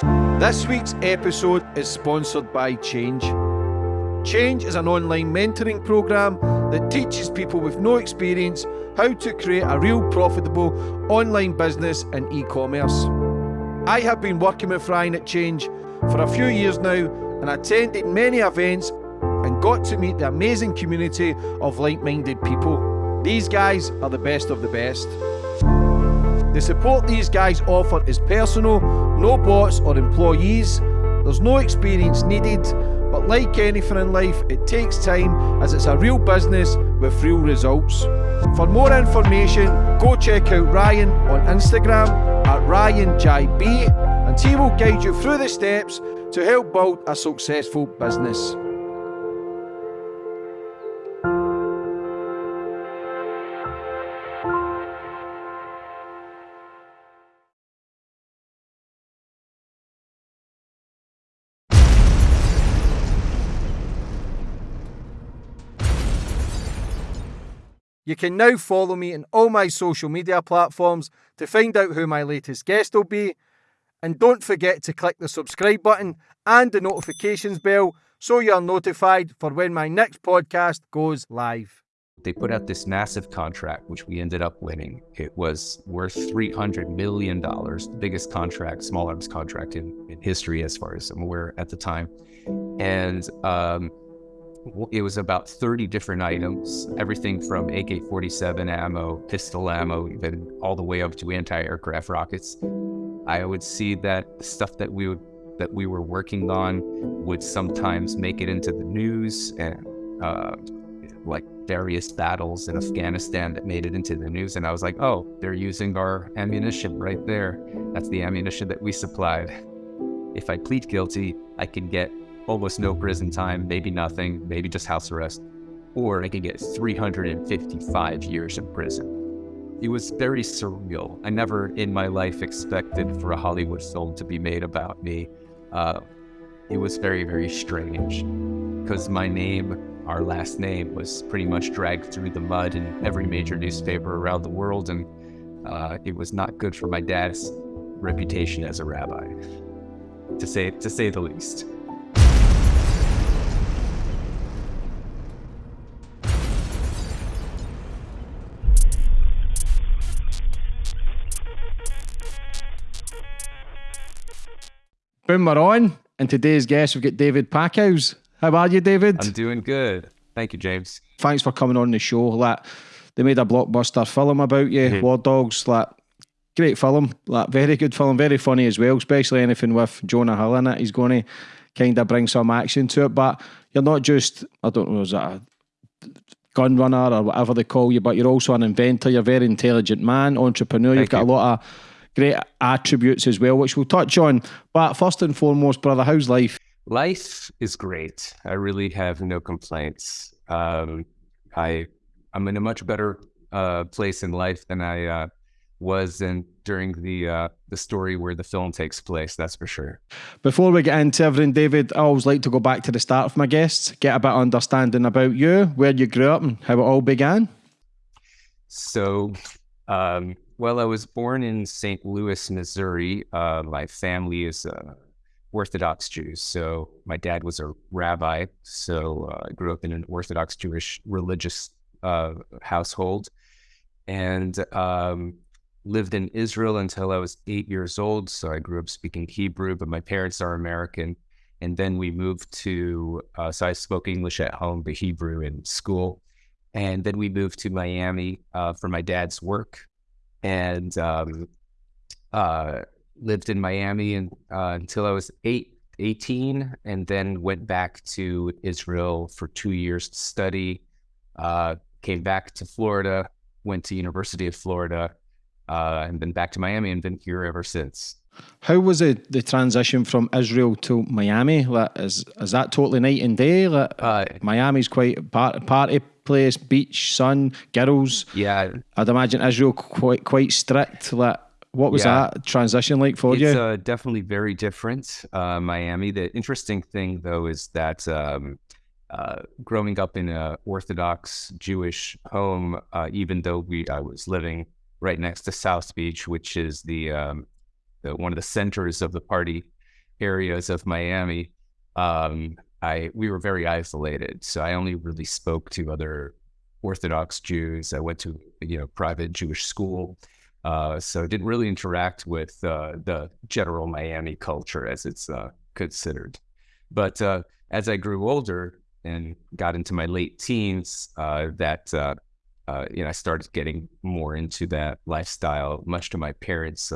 This week's episode is sponsored by Change. Change is an online mentoring program that teaches people with no experience how to create a real profitable online business in e commerce. I have been working with Ryan at Change for a few years now and attended many events and got to meet the amazing community of like minded people. These guys are the best of the best. The support these guys offer is personal, no bots or employees. There's no experience needed, but like anything in life, it takes time as it's a real business with real results. For more information, go check out Ryan on Instagram at RyanJB and he will guide you through the steps to help build a successful business. You can now follow me on all my social media platforms to find out who my latest guest will be. And don't forget to click the subscribe button and the notifications bell so you're notified for when my next podcast goes live. They put out this massive contract, which we ended up winning. It was worth $300 million, the biggest contract, small arms contract in, in history, as far as I'm aware at the time. And um, it was about 30 different items, everything from AK 47 ammo, pistol ammo, even all the way up to anti aircraft rockets. I would see that stuff that we would that we were working on would sometimes make it into the news and uh, like various battles in Afghanistan that made it into the news. And I was like, oh, they're using our ammunition right there. That's the ammunition that we supplied. If I plead guilty, I can get almost no prison time, maybe nothing, maybe just house arrest, or I could get 355 years in prison. It was very surreal. I never in my life expected for a Hollywood film to be made about me. Uh, it was very, very strange because my name, our last name, was pretty much dragged through the mud in every major newspaper around the world, and uh, it was not good for my dad's reputation as a rabbi, to say to say the least. Boom, we're on. And today's guest, we've got David Packouz. How are you, David? I'm doing good. Thank you, James. Thanks for coming on the show. Like, they made a blockbuster film about you, mm-hmm. War Dogs. Like, great film. Like, very good film, very funny as well. Especially anything with Jonah Hill in it. He's going to kind of bring some action to it. But you're not just, I don't know, is that a gun runner or whatever they call you, but you're also an inventor. You're a very intelligent man, entrepreneur. Thank You've got you. a lot of great attributes as well, which we'll touch on. But first and foremost, brother, how's life? Life is great. I really have no complaints. Um, I I'm in a much better uh, place in life than I uh, was in during the uh, the story where the film takes place. That's for sure. Before we get into everything, David, I always like to go back to the start of my guests, get a bit of understanding about you, where you grew up, and how it all began. So, um, well, I was born in St. Louis, Missouri. Uh, my family is uh, Orthodox Jews. So my dad was a rabbi. So uh, I grew up in an Orthodox Jewish religious uh, household and um, lived in Israel until I was eight years old. So I grew up speaking Hebrew, but my parents are American. And then we moved to, uh, so I spoke English at home, but Hebrew in school. And then we moved to Miami uh, for my dad's work and um, uh, lived in Miami and, uh, until I was eight, 18, and then went back to Israel for two years to study. Uh, came back to Florida, went to University of Florida, uh, and then back to Miami, and been here ever since. How was it the transition from Israel to Miami? Like, is is that totally night and day? Like, uh, Miami's quite part, party place, beach, sun, girls. Yeah, I'd imagine Israel quite quite strict. Like, what was yeah. that transition like for it's, you? It's uh, definitely very different. Uh, Miami. The interesting thing though is that um, uh, growing up in an Orthodox Jewish home, uh, even though we I was living right next to South Beach, which is the, um, the one of the centers of the party areas of Miami, um, I we were very isolated. So I only really spoke to other Orthodox Jews. I went to you know private Jewish school, uh, so i didn't really interact with uh, the general Miami culture as it's uh, considered. But uh, as I grew older and got into my late teens, uh, that uh, you know I started getting more into that lifestyle, much to my parents'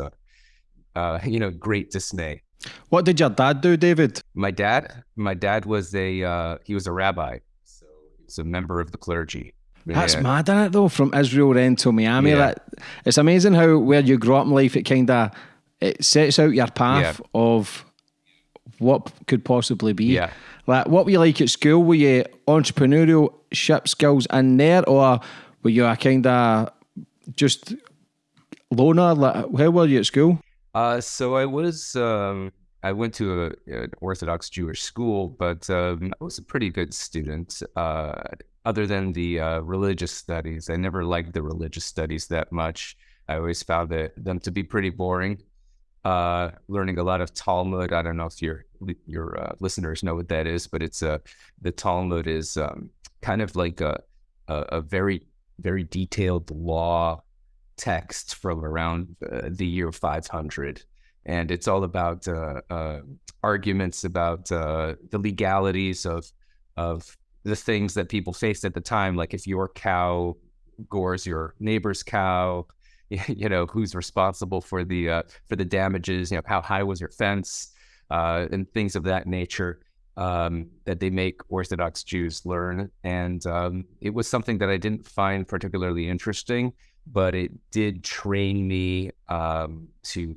Uh, you know great dismay. What did your dad do, David? My dad, my dad was a uh, he was a rabbi, so he's a member of the clergy. That's yeah. mad, isn't it? Though from Israel then to Miami, yeah. like, it's amazing how where you grow up in life, it kind of it sets out your path yeah. of what could possibly be. Yeah. Like, what were you like at school? Were you entrepreneurial ship skills in there, or were you a kind of just loner? Like, how were you at school? Uh, so I was. Um, I went to a, an Orthodox Jewish school, but um, I was a pretty good student. Uh, other than the uh, religious studies. I never liked the religious studies that much. I always found it, them to be pretty boring. Uh, learning a lot of Talmud. I don't know if your your uh, listeners know what that is, but it's a uh, the Talmud is um, kind of like a, a, a very very detailed law text from around uh, the year 500 and it's all about uh, uh, arguments about uh, the legalities of of the things that people faced at the time, like if your cow gores your neighbor's cow, you know who's responsible for the uh, for the damages, you know how high was your fence, uh, and things of that nature um, that they make Orthodox Jews learn. And um, it was something that I didn't find particularly interesting, but it did train me um, to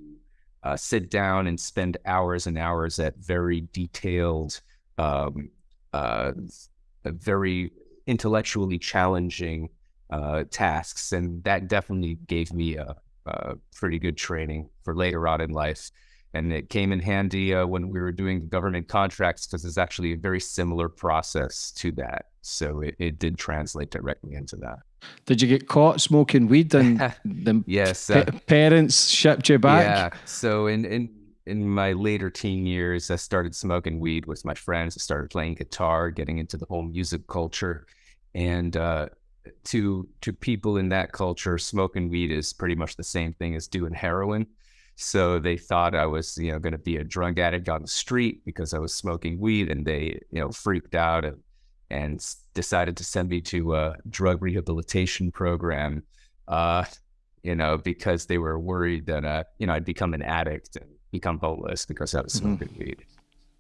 uh, sit down and spend hours and hours at very detailed um, uh, very intellectually challenging uh, tasks, and that definitely gave me a, a, pretty good training for later on in life. And it came in handy uh, when we were doing government contracts because it's actually a very similar process to that. So it, it did translate directly into that. Did you get caught smoking weed and the yes, uh, parents shipped you back? Yeah. So in in in my later teen years, I started smoking weed with my friends. I started playing guitar, getting into the whole music culture, and uh, to to people in that culture, smoking weed is pretty much the same thing as doing heroin. So they thought I was, you know, going to be a drug addict on the street because I was smoking weed, and they, you know, freaked out and and decided to send me to a drug rehabilitation program. Uh, you know, because they were worried that, uh, you know, I'd become an addict and become homeless because I was smoking mm-hmm. weed.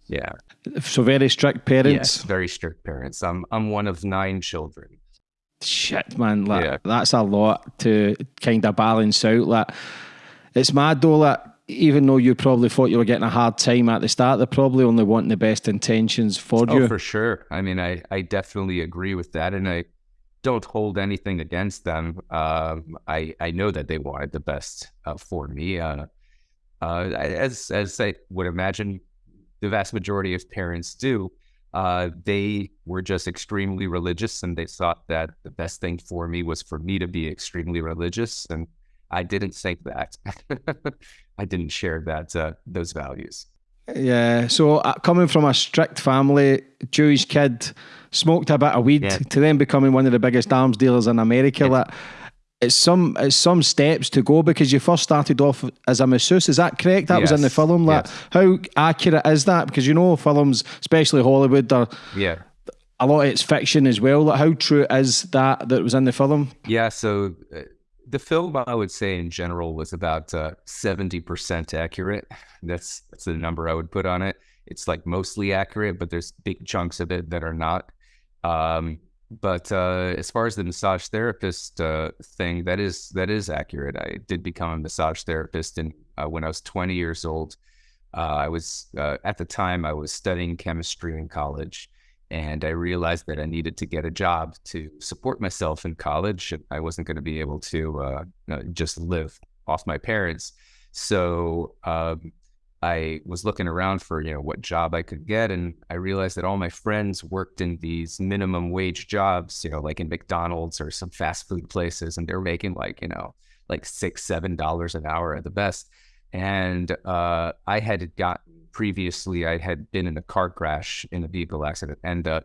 Yeah. So very strict parents. Yes, very strict parents. I'm I'm one of nine children. Shit, man. Like, yeah. That's a lot to kind of balance out. Like, it's mad though. Like, even though you probably thought you were getting a hard time at the start, they're probably only wanting the best intentions for oh, you. for sure. I mean, I, I definitely agree with that. And I don't hold anything against them. Um, I, I know that they wanted the best uh, for me. Uh, uh, as as I would imagine, the vast majority of parents do. Uh, they were just extremely religious, and they thought that the best thing for me was for me to be extremely religious, and I didn't think that. I didn't share that uh, those values. Yeah. So uh, coming from a strict family, Jewish kid, smoked a bit of weed yeah. to then becoming one of the biggest arms dealers in America. Yeah. Like, it's some it's some steps to go because you first started off as a masseuse. Is that correct? That yes. was in the film. Like, yes. how accurate is that? Because you know, films, especially Hollywood, are yeah. A lot of it's fiction as well. Like, how true is that that was in the film? Yeah. So uh, the film, I would say, in general, was about uh, seventy uh, percent accurate. That's that's the number I would put on it. It's like mostly accurate, but there's big chunks of it that are not. Um, but uh, as far as the massage therapist uh, thing, that is that is accurate. I did become a massage therapist, and uh, when I was 20 years old, uh, I was at the time I was studying chemistry in college, and I realized that I needed to get a job to support myself in college. I wasn't going to be able to uh, just live off my parents, so um, I was looking around for, you know, what job I could get. And I realized that all my friends worked in these minimum wage jobs, you know, like in McDonald's or some fast food places. And they're making like, you know, like six, seven dollars an hour at the best. And uh, I had gotten previously I had been in a car crash in a vehicle accident, and uh,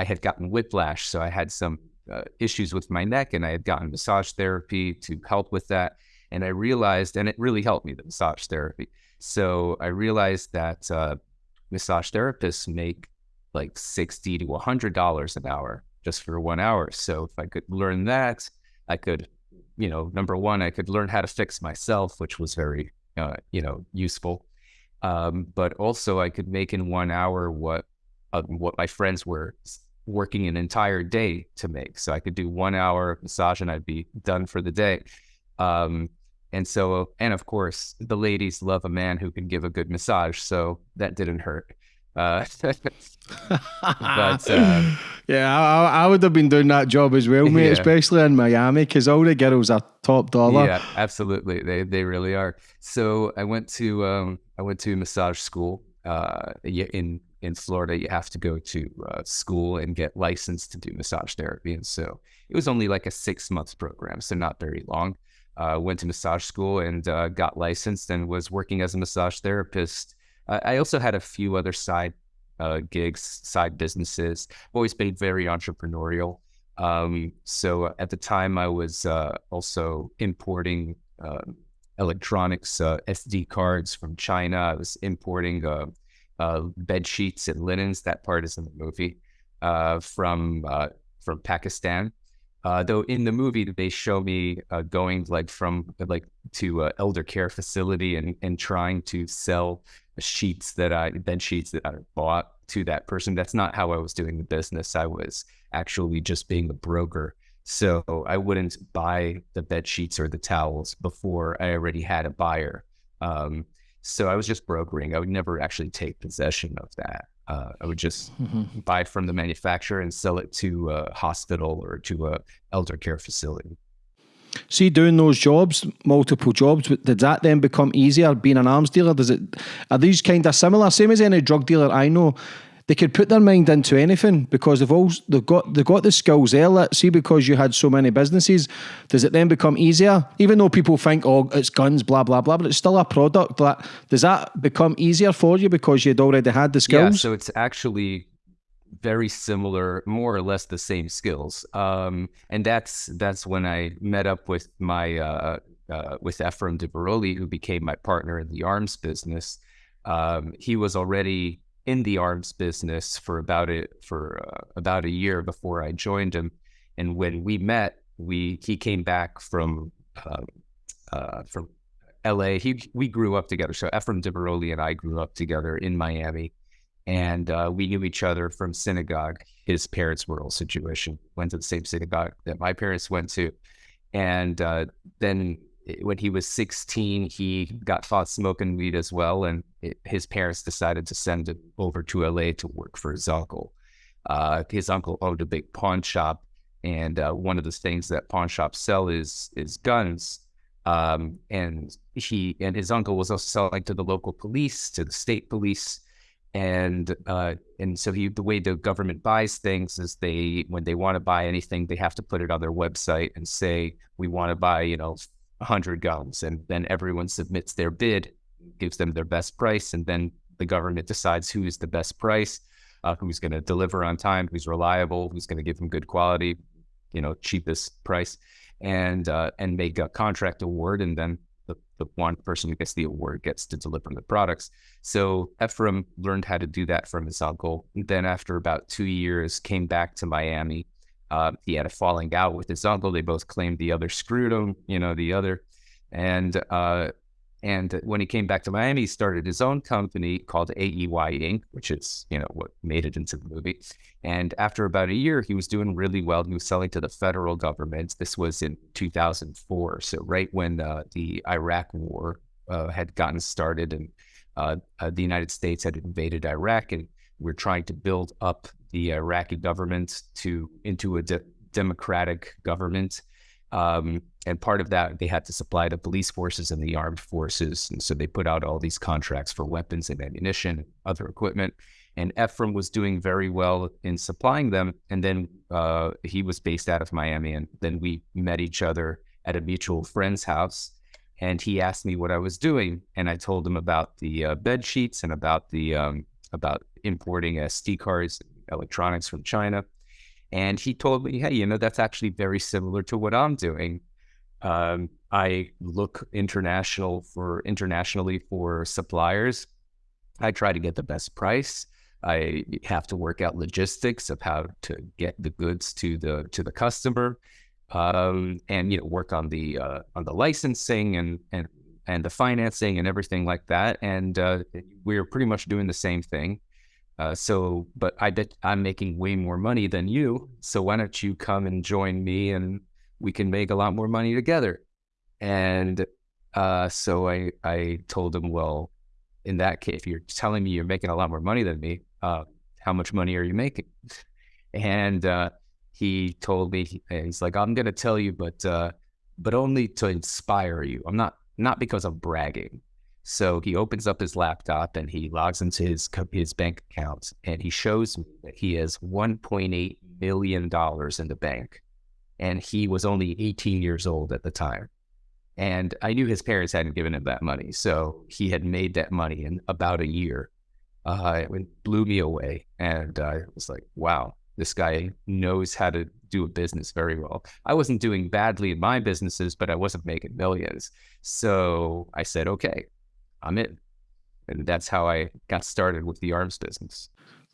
I had gotten whiplash, so I had some uh, issues with my neck, and I had gotten massage therapy to help with that. And I realized, and it really helped me the massage therapy. So I realized that uh, massage therapists make like sixty to hundred dollars an hour just for one hour. So if I could learn that, I could, you know, number one, I could learn how to fix myself, which was very, uh, you know, useful. Um, but also, I could make in one hour what uh, what my friends were working an entire day to make. So I could do one hour of massage and I'd be done for the day. Um, and so, and of course, the ladies love a man who can give a good massage. So that didn't hurt. Uh, but uh, yeah, I, I, would have been doing that job as well, mate, yeah. especially in Miami, because all the girls are top dollar. Yeah, absolutely, they they really are. So I went to um, I went to massage school uh, in in Florida. You have to go to uh, school and get licensed to do massage therapy, and so it was only like a six month program, so not very long. Uh, went to massage school and uh, got licensed and was working as a massage therapist I also had a few other side uh, gigs, side businesses. I've always been very entrepreneurial. Um, so at the time, I was uh, also importing uh, electronics, uh, SD cards from China. I was importing uh, uh, bed sheets and linens. That part is in the movie from from Pakistan. Uh, though in the movie they show me uh, going like from like to elder care facility and and trying to sell sheets that I bed sheets that I bought to that person. That's not how I was doing the business. I was actually just being a broker. So I wouldn't buy the bed sheets or the towels before I already had a buyer. Um, so I was just brokering. I would never actually take possession of that. Uh, I would just mm-hmm. buy from the manufacturer and sell it to a hospital or to a elder care facility. See, doing those jobs, multiple jobs, did that then become easier being an arms dealer? Does it are these kind of similar? Same as any drug dealer I know, they could put their mind into anything because they've all they've got they've got the skills there. Let's see, because you had so many businesses, does it then become easier? Even though people think, oh, it's guns, blah blah blah, but it's still a product. That does that become easier for you because you'd already had the skills? Yeah, so it's actually very similar, more or less the same skills. Um, and that's that's when I met up with my uh, uh, with Efraim Diveroli, who became my partner in the arms business. Um, he was already in the arms business for about it for uh, about a year before I joined him. And when we met, we he came back from um, uh, from L.A. He we grew up together. So Efraim Diveroli and I grew up together in Miami, and uh, we knew each other from synagogue. His parents were also Jewish and went to the same synagogue that my parents went to. And uh, then when he was 16, he got caught smoking weed as well. And it, his parents decided to send him over to LA to work for his uncle. Uh, his uncle owned a big pawn shop. And uh, one of the things that pawn shops sell is is guns. Um, and he and his uncle was also selling to the local police, to the state police, and uh, and so he, the way the government buys things is they when they want to buy anything, they have to put it on their website and say we want to buy you know 100 guns. And then everyone submits their bid, gives them their best price. And then the government decides who is the best price, uh, who's going to deliver on time, who's reliable, who's going to give them good quality, you know, cheapest price, and uh, and make a contract award. And then the, the one person who gets the award gets to deliver the products. So Efraim learned how to do that from his uncle. Then after about two years, came back to Miami uh, he had a falling out with his uncle. They both claimed the other screwed him, you know, the other. And uh, and when he came back to Miami, he started his own company called AEY Inc., which is, you know, what made it into the movie. And after about a year, he was doing really well. He was selling to the federal government. This was in 2004. So right when uh, the Iraq war uh, had gotten started and uh, uh, the United States had invaded Iraq and we're trying to build up the Iraqi government to into a de- democratic government. Um, and part of that, they had to supply the police forces and the armed forces. And so they put out all these contracts for weapons and ammunition, and other equipment. And Efraim was doing very well in supplying them. And then uh, he was based out of Miami. And then we met each other at a mutual friend's house. and he asked me what I was doing, and I told him about the uh, bed sheets and about the um, about importing SD cards, electronics from China, and he told me, "Hey, you know, that's actually very similar to what I'm doing. Um, I look international for internationally for suppliers. I try to get the best price. I have to work out logistics of how to get the goods to the to the customer, um, and you know work on the uh, on the licensing and and and the financing and everything like that. And uh, we're pretty much doing the same thing. Uh, so, but I bet I'm making way more money than you. So why don't you come and join me and we can make a lot more money together? And uh, so I I told him, well, in that case, if you're telling me you're making a lot more money than me, uh, how much money are you making? And uh, he told me, he's like, I'm going to tell you, but uh, but only to inspire you. I'm not not because I'm bragging. So he opens up his laptop and he logs into his his bank account and he shows me that he has 1.8 million dollars in the bank, and he was only 18 years old at the time. And I knew his parents hadn't given him that money, so he had made that money in about a year uh, it blew me away. And I was like, wow, this guy knows how to do a business very well. I wasn't doing badly in my businesses, but I wasn't making millions. So I said, okay, I'm in. And that's how I got started with the arms business.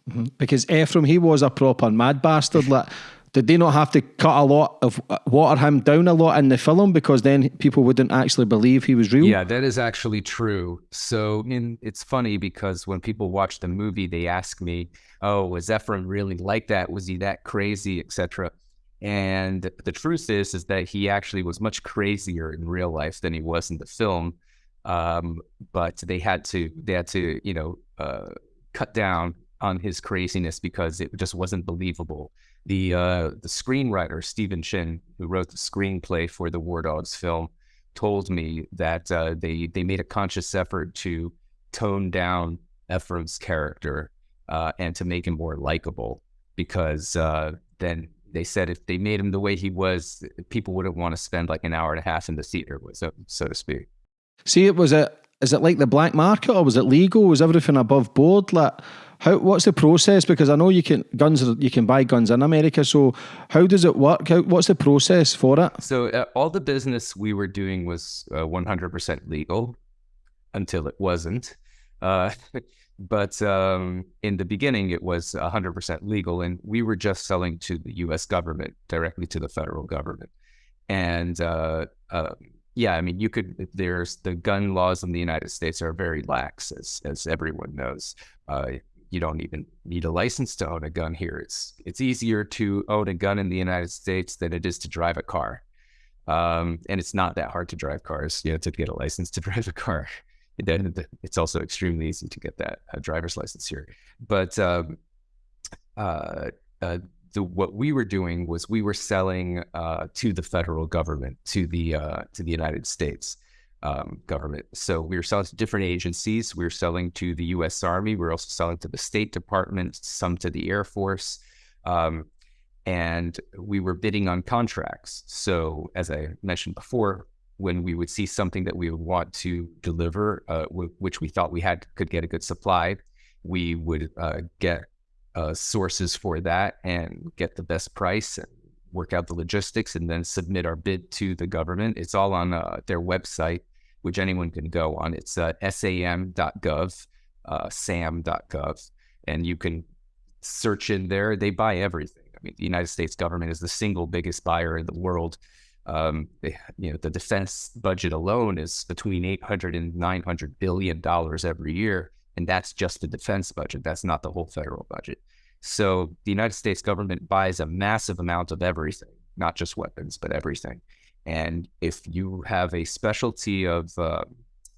Mm-hmm. Because Efraim, he was a proper mad bastard. Like, did they not have to cut a lot of uh, water him down a lot in the film because then people wouldn't actually believe he was real? Yeah, that is actually true. So in, it's funny because when people watch the movie, they ask me, "Oh, was Efraim really like that? Was he that crazy, etc." And the truth is, is that he actually was much crazier in real life than he was in the film. Um, but they had to, they had to, you know, uh, cut down on his craziness because it just wasn't believable the uh, the screenwriter Stephen Chin, who wrote the screenplay for the War Dogs film, told me that uh, they they made a conscious effort to tone down Efraim's character uh, and to make him more likable because uh, then they said if they made him the way he was, people wouldn't want to spend like an hour and a half in the theater, so so to speak. See, it was it. Is it like the black market or was it legal? Was everything above board? Like how what's the process? Because I know you can guns you can buy guns in America. So how does it work? How, what's the process for it? So uh, all the business we were doing was uh, 100% legal until it wasn't. Uh, but um, in the beginning, it was 100% legal, and we were just selling to the U.S. government directly to the federal government. And uh, uh, yeah, I mean, you could. There's the gun laws in the United States are very lax, as as everyone knows. Uh, you don't even need a license to own a gun here. It's it's easier to own a gun in the United States than it is to drive a car. Um, and it's not that hard to drive cars, you know, to get a license to drive a car. It's also extremely easy to get that uh, driver's license here. But um, uh, uh, the, what we were doing was we were selling uh, to the federal government, to the uh, to the United States um, government. So we were selling to different agencies. We were selling to the U.S. Army. We were also selling to the State Department, some to the Air Force, um, and we were bidding on contracts. So as I mentioned before, when we would see something that we would want to deliver, uh, w- which we thought we had could get a good supply, we would uh, get uh, sources for that and get the best price and work out the logistics and then submit our bid to the government. It's all on uh, their website, which anyone can go on. It's uh, sam.gov, uh, sam.gov, and you can search in there. They buy everything. I mean, the United States government is the single biggest buyer in the world. Um, they, you know, the defense budget alone is between 800 and 900 billion dollars every year, and that's just the defense budget. That's not the whole federal budget. So the United States government buys a massive amount of everything, not just weapons, but everything. And if you have a specialty of uh,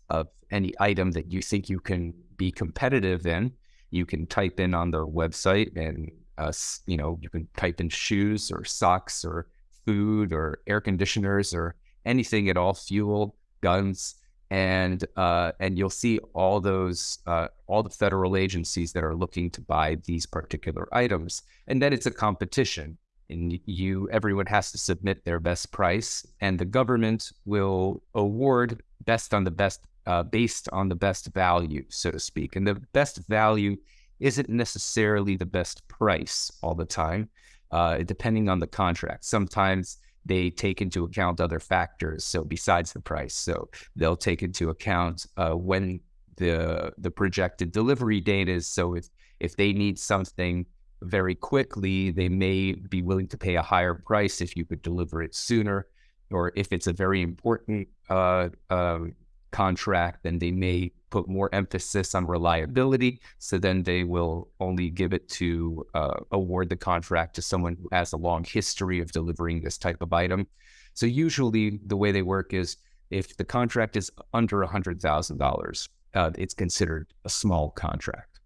of any item that you think you can be competitive in, you can type in on their website, and uh, you know you can type in shoes or socks or food or air conditioners or anything at all, fuel, guns, and uh, and you'll see all those uh, all the federal agencies that are looking to buy these particular items, and then it's a competition. and you everyone has to submit their best price, and the government will award best on the best uh, based on the best value, so to speak. And the best value isn't necessarily the best price all the time, uh, depending on the contract. Sometimes they take into account other factors. So besides the price, so they'll take into account uh, when the the projected delivery date is. So if if they need something very quickly, they may be willing to pay a higher price if you could deliver it sooner, or if it's a very important uh, um, contract, then they may put more emphasis on reliability. So then they will only give it to uh, award the contract to someone who has a long history of delivering this type of item. So usually the way they work is if the contract is under $100,000, uh, it's considered a small contract.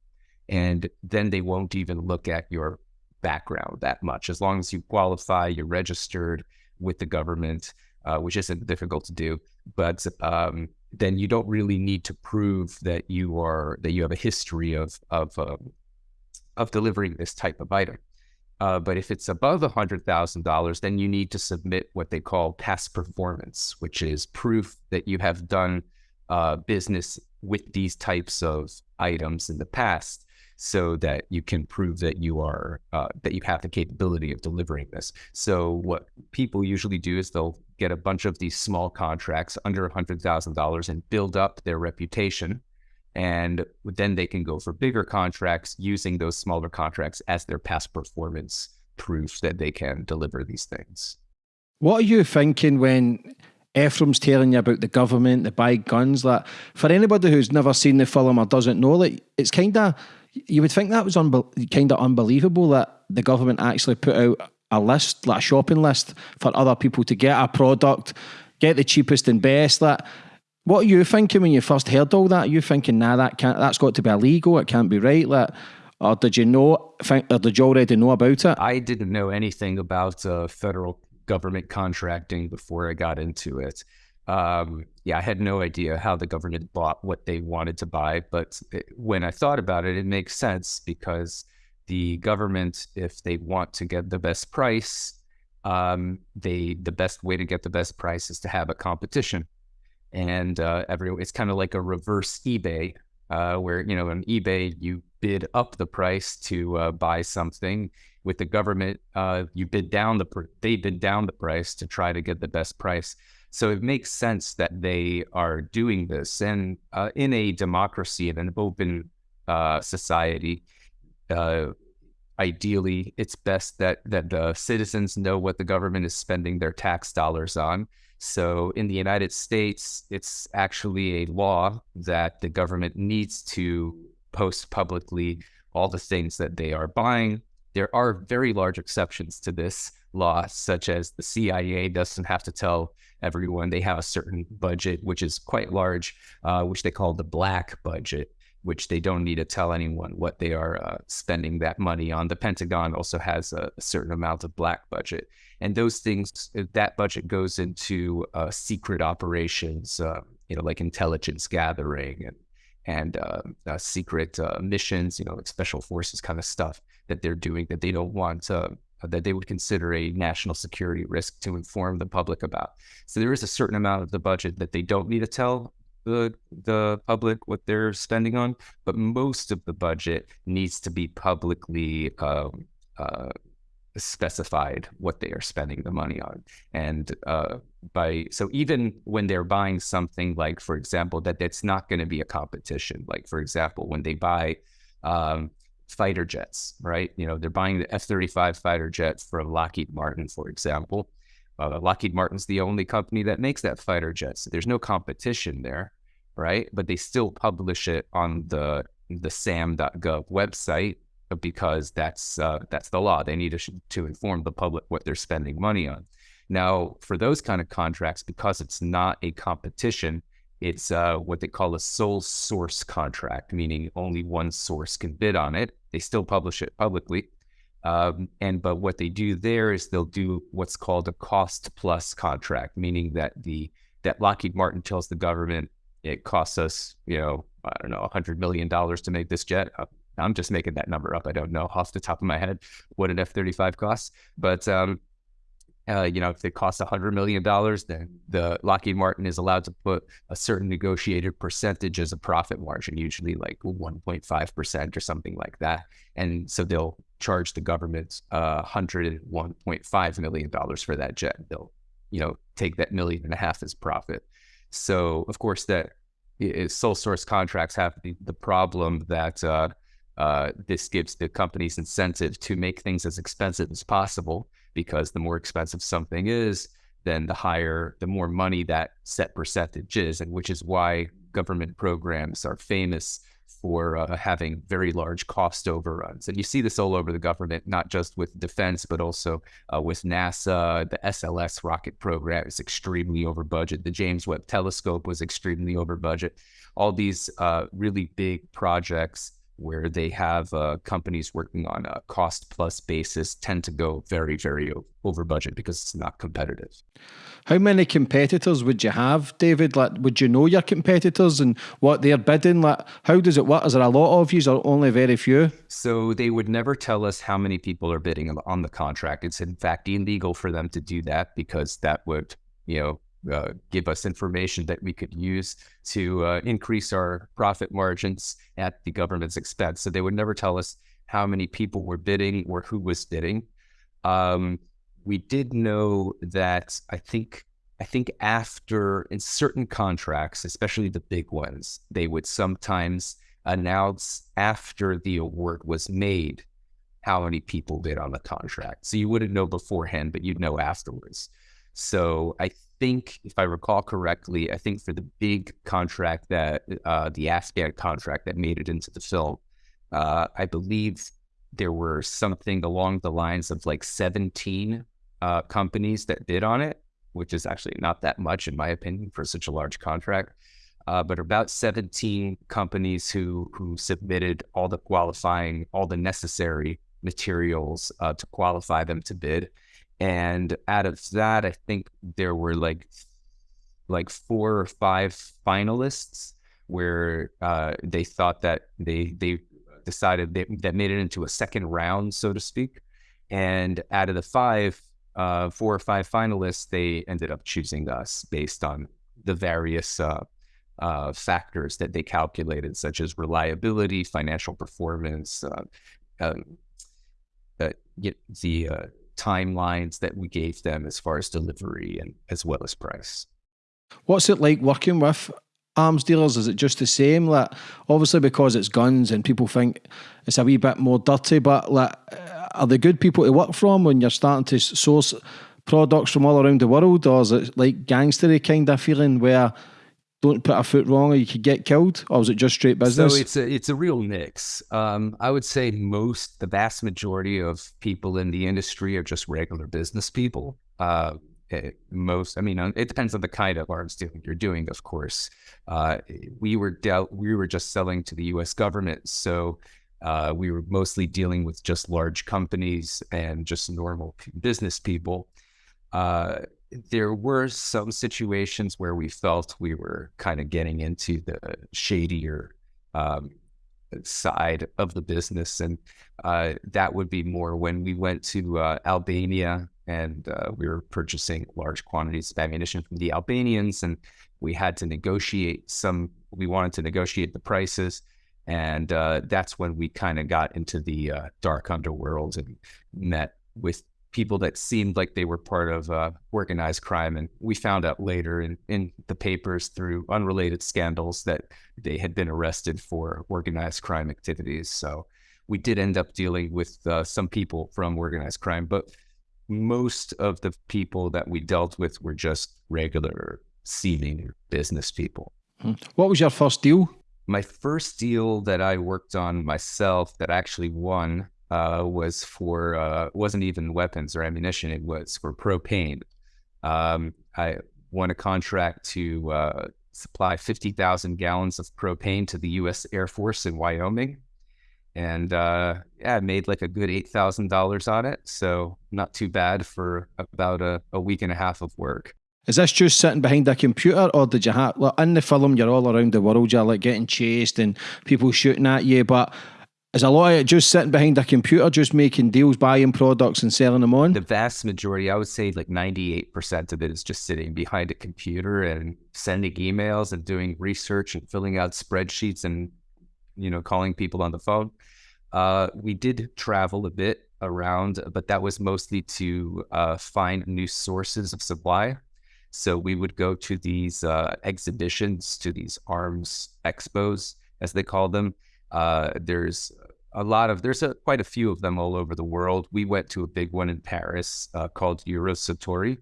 And then they won't even look at your background that much. As long as you qualify, you're registered with the government, uh, which isn't difficult to do. But um, then you don't really need to prove that you are that you have a history of of um, of delivering this type of item. Uh, but if it's above a hundred thousand dollars, then you need to submit what they call past performance, which is proof that you have done uh, business with these types of items in the past, so that you can prove that you are uh, that you have the capability of delivering this. So what people usually do is they'll get a bunch of these small contracts under $100,000 and build up their reputation. And then they can go for bigger contracts using those smaller contracts as their past performance proof that they can deliver these things. What are you thinking when Efraim's telling you about the government, the buy guns? Like for anybody who's never seen the film or doesn't know it, it's kind of you would think that was kind of unbelievable that the government actually put out a list, like a shopping list for other people to get a product, get the cheapest and best. Like, what are you thinking when you first heard all that? Are you thinking, nah, that can't, that's got to be illegal. It can't be right. Like, or did you know? Think, or did you already know about it? I didn't know anything about uh, federal government contracting before I got into it. Um, yeah, I had no idea how the government bought what they wanted to buy, but it, when I thought about it, it makes sense because the government, if they want to get the best price, um, they the best way to get the best price is to have a competition, and uh, every it's kind of like a reverse eBay, uh, where you know on eBay you bid up the price to uh, buy something. With the government, uh, you bid down the they bid down the price to try to get the best price. So it makes sense that they are doing this, and uh, in a democracy and an open uh, society, uh, ideally, it's best that that the citizens know what the government is spending their tax dollars on. So in the United States, it's actually a law that the government needs to post publicly all the things that they are buying. There are very large exceptions to this law, such as the CIA doesn't have to tell everyone they have a certain budget, which is quite large, uh, which they call the black budget which they don't need to tell anyone what they are uh, spending that money on. The Pentagon also has a, a, certain amount of black budget, and those things uh, that budget goes into uh, secret operations, uh, you know, like intelligence gathering and and uh, uh, secret missions, you know, like special forces kind of stuff that they're doing that they don't want. That they would consider a national security risk to inform the public about. So there is a certain amount of the budget that they don't need to tell the the public what they're spending on, but most of the budget needs to be publicly um, uh, specified what they are spending the money on. And uh, by so even when they're buying something like, for example, that that's not going to be a competition. Like for example, when they buy um, fighter jets, right? You know, they're buying the F thirty five fighter jet from Lockheed Martin, for example. Uh, Lockheed Martin's the only company that makes that fighter jet. So there's no competition there, right? But they still publish it on the the SAM.gov website because that's uh, that's the law. They need to, to inform the public what they're spending money on. Now, for those kind of contracts, because it's not a competition, it's uh, what they call a sole source contract, meaning only one source can bid on it. They still publish it publicly, um, and but what they do there is they'll do what's called a cost plus contract, meaning that the that Lockheed Martin tells the government it costs us, you know, I don't know, hundred million dollars to make this jet. Uh, I'm just making that number up. I don't know off the top of my head what an F 35 costs. But um, uh, you know, if it costs $100 million, then the Lockheed Martin is allowed to put a certain negotiated percentage as a profit margin, usually like 1.5% or something like that. And so they'll charge the government uh, $101.5 million for that jet. They'll, you know, take that million and a half as profit. So, of course, that is, sole source contracts have the, the problem that uh, uh, this gives the companies incentive to make things as expensive as possible because the more expensive something is, then the higher, the more money that set percentage is, and which is why government programs are famous for uh, having very large cost overruns. And you see this all over the government, not just with defense, but also uh, with NASA. The SLS rocket program is extremely over budget. The James Webb Telescope was extremely over budget. All these uh, really big projects where they have uh, companies working on a cost plus basis tend to go very, very over budget because it's not competitive. How many competitors would you have, David? Like, would you know your competitors and what they're bidding? Like, how does it work? Is there a lot of you or only very few? So they would never tell us how many people are bidding on the contract. It's in fact illegal for them to do that because that would, you know, uh, give us information that we could use to uh, increase our profit margins at the government's expense. So they would never tell us how many people were bidding or who was bidding. Um, we did know that I think I think after in certain contracts, especially the big ones, they would sometimes announce after the award was made how many people bid on the contract. So you wouldn't know beforehand, but you'd know afterwards. So I think, if I recall correctly, I think for the big contract that uh, the Afghan contract that made it into the film, uh, I believe there were something along the lines of like 17 uh, companies that bid on it, which is actually not that much, in my opinion, for such a large contract. Uh, but about 17 companies who who submitted all the qualifying, all the necessary materials uh, to qualify them to bid. And out of that, I think there were like like four or five finalists where uh, they thought that they they decided they, that made it into a second round, so to speak. And out of the five, uh, four or five finalists, they ended up choosing us based on the various uh, uh, factors that they calculated, such as reliability, financial performance, uh, um, uh, the uh, timelines that we gave them as far as delivery and as well as price. What's it like working with arms dealers? Is it just the same? Like, obviously, because it's guns and people think it's a wee bit more dirty, but like, are they good people to work from when you're starting to source products from all around the world, or is it like gangstery kind of feeling where don't put a foot wrong or you could get killed, or was it just straight business? So it's a it's a real mix. Um, I would say most, the vast majority of people in the industry are just regular business people. Uh, it, eh, most, I mean, it depends on the kind of arms dealing you're doing, of course. Uh, we were dealt, we were just selling to the U.S. government, so uh, we were mostly dealing with just large companies and just normal business people. Uh, there were some situations where we felt we were kind of getting into the shadier um, side of the business. And uh, that would be more when we went to uh, Albania and uh, we were purchasing large quantities of ammunition from the Albanians. And we had to negotiate some, we wanted to negotiate the prices. And uh, that's when we kind of got into the uh, dark underworld and met with people that seemed like they were part of uh, organized crime. And we found out later in, in the papers through unrelated scandals that they had been arrested for organized crime activities. So we did end up dealing with uh, some people from organized crime, but most of the people that we dealt with were just regular seeming business people. Hmm. What was your first deal? My first deal that I worked on myself that actually won uh, was for uh, wasn't even weapons or ammunition. It was for propane. Um, I won a contract to uh, supply fifty thousand gallons of propane to the U.S. Air Force in Wyoming, and uh, yeah, I made like a good eight thousand dollars on it. So not too bad for about a, a week and a half of work. Is this just sitting behind a computer, or did you have like in the film? You're all around the world. You're like getting chased and people shooting at you, but Is a lot of it just sitting behind a computer, just making deals, buying products and selling them on? The vast majority, I would say like 98% of it is just sitting behind a computer and sending emails and doing research and filling out spreadsheets and, you know, calling people on the phone. Uh, we did travel a bit around, but that was mostly to uh, find new sources of supply. So we would go to these uh, exhibitions, to these arms expos, as they call them. Uh, there's a lot of there's a, quite a few of them all over the world. We went to a big one in Paris uh, called Eurosatory,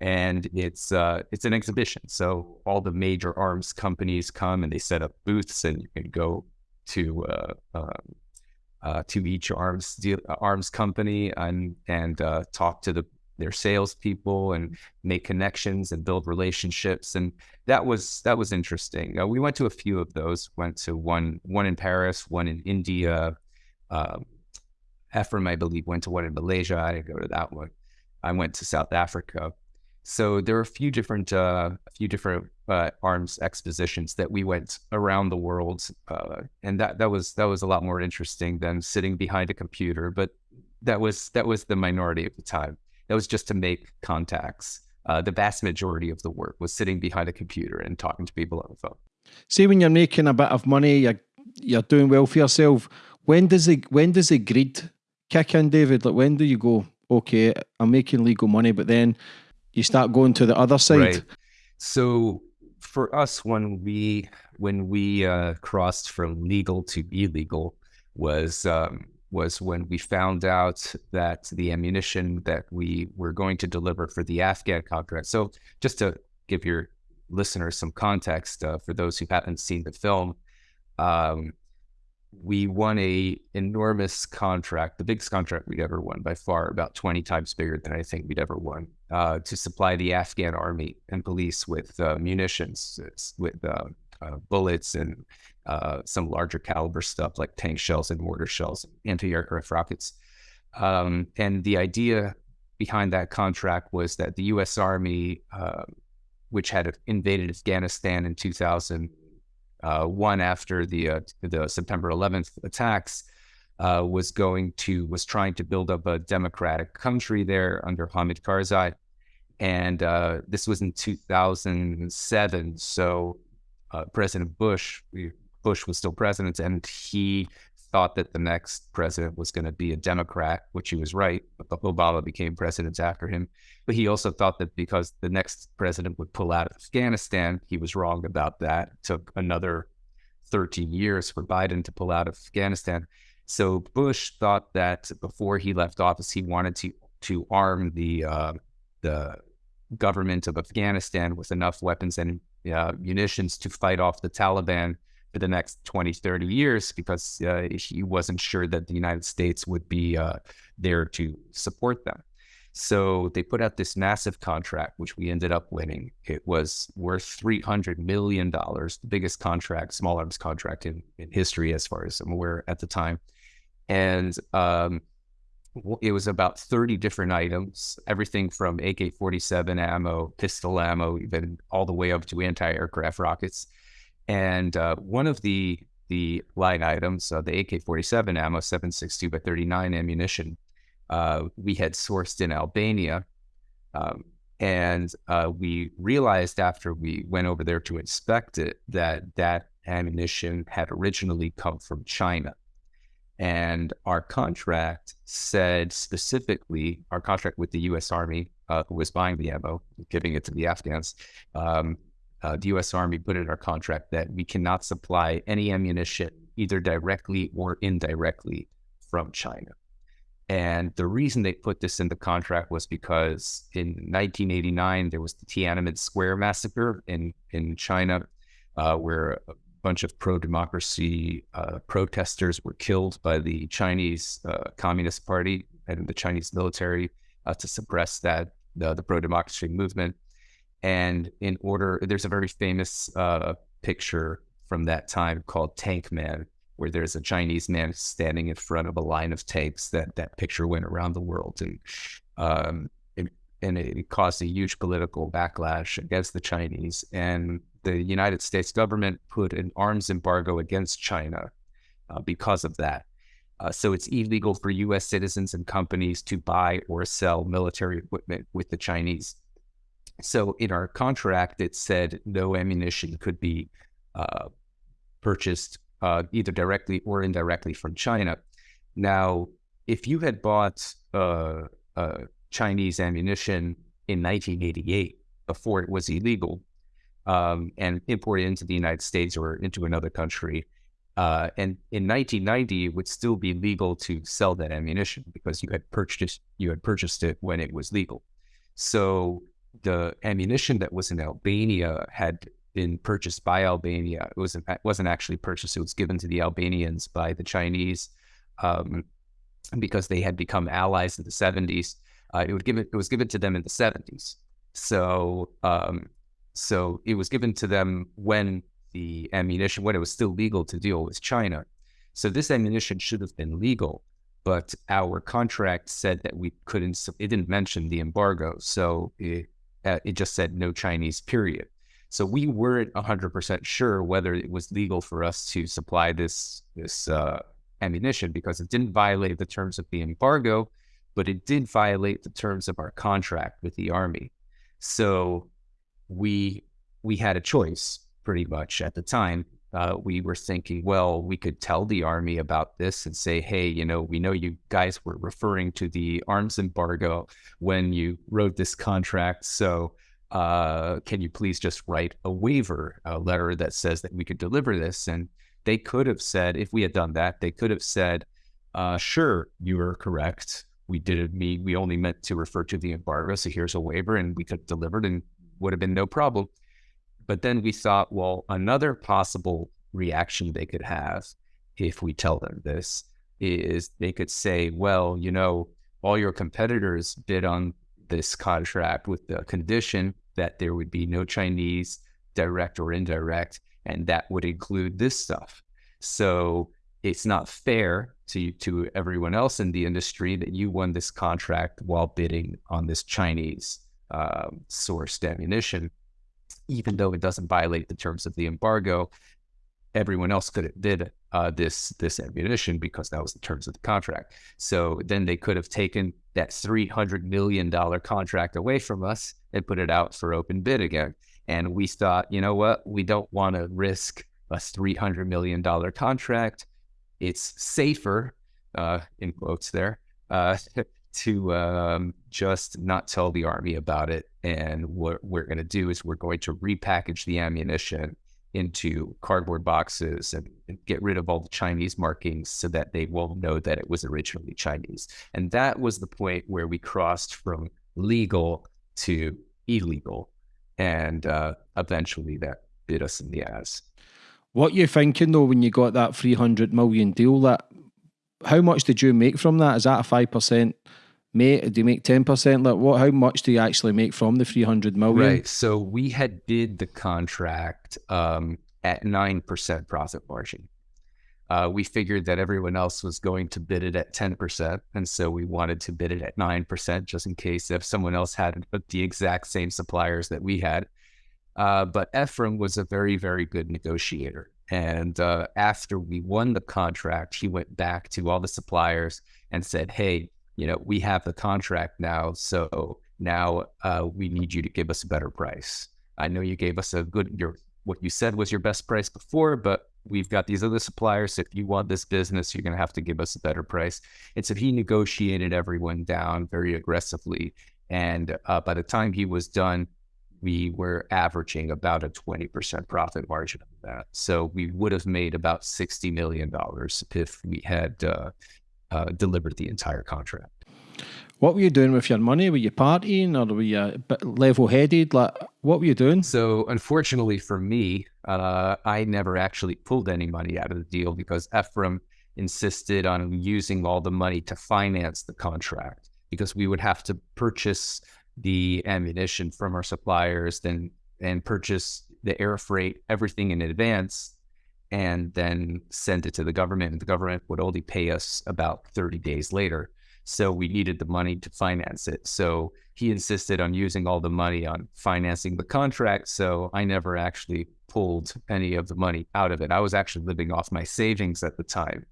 and it's uh, it's an exhibition. So all the major arms companies come and they set up booths, and you can go to uh, um, uh to each arms deal, arms company and and uh, talk to the their salespeople and make connections and build relationships. And that was that was interesting. Uh, we went to a few of those. Went to one one in Paris, one in India. Um, Efraim, I believe, went to one in Malaysia. I didn't go to that one. I went to South Africa. So there are a few different uh, a few different uh, arms expositions that we went around the world, uh, and that that was that was a lot more interesting than sitting behind a computer. But that was that was the minority of the time. That was just to make contacts. Uh, the vast majority of the work was sitting behind a computer and talking to people on the phone. See, when you're making a bit of money, you're, you're doing well for yourself. When does the when does the greed kick in, David? Like when do you go, okay, I'm making legal money, but then you start going to the other side? Right. So for us, when we when we uh, crossed from legal to illegal, was um, was when we found out that the ammunition that we were going to deliver for the Afghan contract. So, just to give your listeners some context uh, for those who haven't seen the film, um, we won a enormous contract, the biggest contract we'd ever won by far, about 20 times bigger than I think we'd ever won, uh, to supply the Afghan army and police with uh, munitions, with uh, uh, bullets and uh, some larger caliber stuff like tank shells and mortar shells, anti-aircraft rockets. Um, and the idea behind that contract was that the U.S. Army, uh, which had invaded Afghanistan in 2001 uh, after the uh, the September 11th attacks, uh, was going to was trying to build up a democratic country there under Hamid Karzai, and this was in 2007. So President Bush, Bush was still president, and he thought that the next president was going to be a Democrat, which he was right. But Obama became president after him. But he also thought that because the next president would pull out of Afghanistan, he was wrong about that. It took another 13 years for Biden to pull out of Afghanistan. So Bush thought that before he left office, he wanted to to arm the uh, the government of Afghanistan with enough weapons and uh, munitions to fight off the Taliban for the next 20, 30 years because uh, he wasn't sure that the United States would be uh, there to support them. So they put out this massive contract, which we ended up winning. It was worth $300 million, the biggest contract, small arms contract in, in history, as far as I'm aware at the time. And um, it was about 30 different items, everything from AK 47 ammo, pistol ammo, even all the way up to anti aircraft rockets. And uh, one of the the line items, uh, the AK-47 ammo, 7.62 by 39 ammunition, uh, we had sourced in Albania, um, and uh, we realized after we went over there to inspect it that that ammunition had originally come from China. And our contract said specifically, our contract with the U.S. Army, uh, who was buying the ammo, giving it to the Afghans, um, uh, the U.S. Army put in our contract that we cannot supply any ammunition either directly or indirectly from China. And the reason they put this in the contract was because in 1989 there was the Tiananmen Square massacre in in China, uh, where a bunch of pro-democracy uh, protesters were killed by the Chinese uh, Communist Party and the Chinese military uh, to suppress that the, the pro-democracy movement. And in order, there's a very famous uh, picture from that time called Tank Man, where there's a Chinese man standing in front of a line of tanks. That that picture went around the world, and um, it, and it caused a huge political backlash against the Chinese. And the United States government put an arms embargo against China uh, because of that. Uh, so it's illegal for U.S. citizens and companies to buy or sell military equipment with the Chinese. So in our contract, it said no ammunition could be uh, purchased uh, either directly or indirectly from China. Now, if you had bought uh, uh, Chinese ammunition in 1988 before it was illegal um, and imported into the United States or into another country, uh, and in 1990, it would still be legal to sell that ammunition because you had purchased you had purchased it when it was legal. So the ammunition that was in Albania had been purchased by Albania. It wasn't wasn't actually purchased. It was given to the Albanians by the Chinese um, because they had become allies in the 70s. Uh, it would give it, it was given to them in the 70s. So um, so it was given to them when the ammunition when it was still legal to deal with China. So this ammunition should have been legal, but our contract said that we couldn't. It didn't mention the embargo, so it uh, it just said no Chinese. Period. So we weren't 100% sure whether it was legal for us to supply this this uh, ammunition because it didn't violate the terms of the embargo, but it did violate the terms of our contract with the army. So we we had a choice pretty much at the time. Uh, we were thinking, well, we could tell the army about this and say, hey, you know, we know you guys were referring to the arms embargo when you wrote this contract. So uh, can you please just write a waiver, a letter that says that we could deliver this? And they could have said, if we had done that, they could have said, uh, sure, you are correct. We didn't mean, we only meant to refer to the embargo. So here's a waiver and we could have delivered and would have been no problem. But then we thought, well, another possible reaction they could have if we tell them this is they could say, well, you know, all your competitors bid on this contract with the condition that there would be no Chinese direct or indirect, and that would include this stuff. So it's not fair to to everyone else in the industry that you won this contract while bidding on this Chinese uh, sourced ammunition, even though it doesn't violate the terms of the embargo. Everyone else could have did uh, this this ammunition because that was the terms of the contract. So then they could have taken that $300 million contract away from us and put it out for open bid again. And we thought, you know what? We don't want to risk a $300 million contract. It's safer, uh, in quotes there, uh, to um, just not tell the Army about it. And what we're going to do is we're going to repackage the ammunition into cardboard boxes and, and, get rid of all the Chinese markings so that they won't know that it was originally Chinese. And that was the point where we crossed from legal to illegal. And uh, eventually that bit us in the ass. What you thinking though when you got that 300 million deal that how much did you make from that? Is that a 5% Mate, do you make 10%? Like what, how much do you actually make from the 300 million? Right. So we had bid the contract um, at 9% profit margin. Uh, we figured that everyone else was going to bid it at 10%. And so we wanted to bid it at 9% just in case if someone else had the exact same suppliers that we had. Uh, but Efraim was a very, very good negotiator. And uh, after we won the contract, he went back to all the suppliers and said, Hey, you know, we have the contract now, so now uh, we need you to give us a better price. I know you gave us a good your what you said was your best price before, but we've got these other suppliers. If you want this business, you're going to have to give us a better price. And so he negotiated everyone down very aggressively. And uh, by the time he was done, we were averaging about a 20% profit margin of that. So we would have made about $60 million if we had uh, uh, delivered the entire contract. What were you doing with your money? Were you partying or were you level headed? Like, what were you doing? So, unfortunately for me, uh, I never actually pulled any money out of the deal because Efraim insisted on using all the money to finance the contract because we would have to purchase the ammunition from our suppliers, then and purchase the air freight, everything in advance and then send it to the government. And the government would only pay us about 30 days later. So we needed the money to finance it. So he insisted on using all the money on financing the contract. So I never actually pulled any of the money out of it. I was actually living off my savings at the time.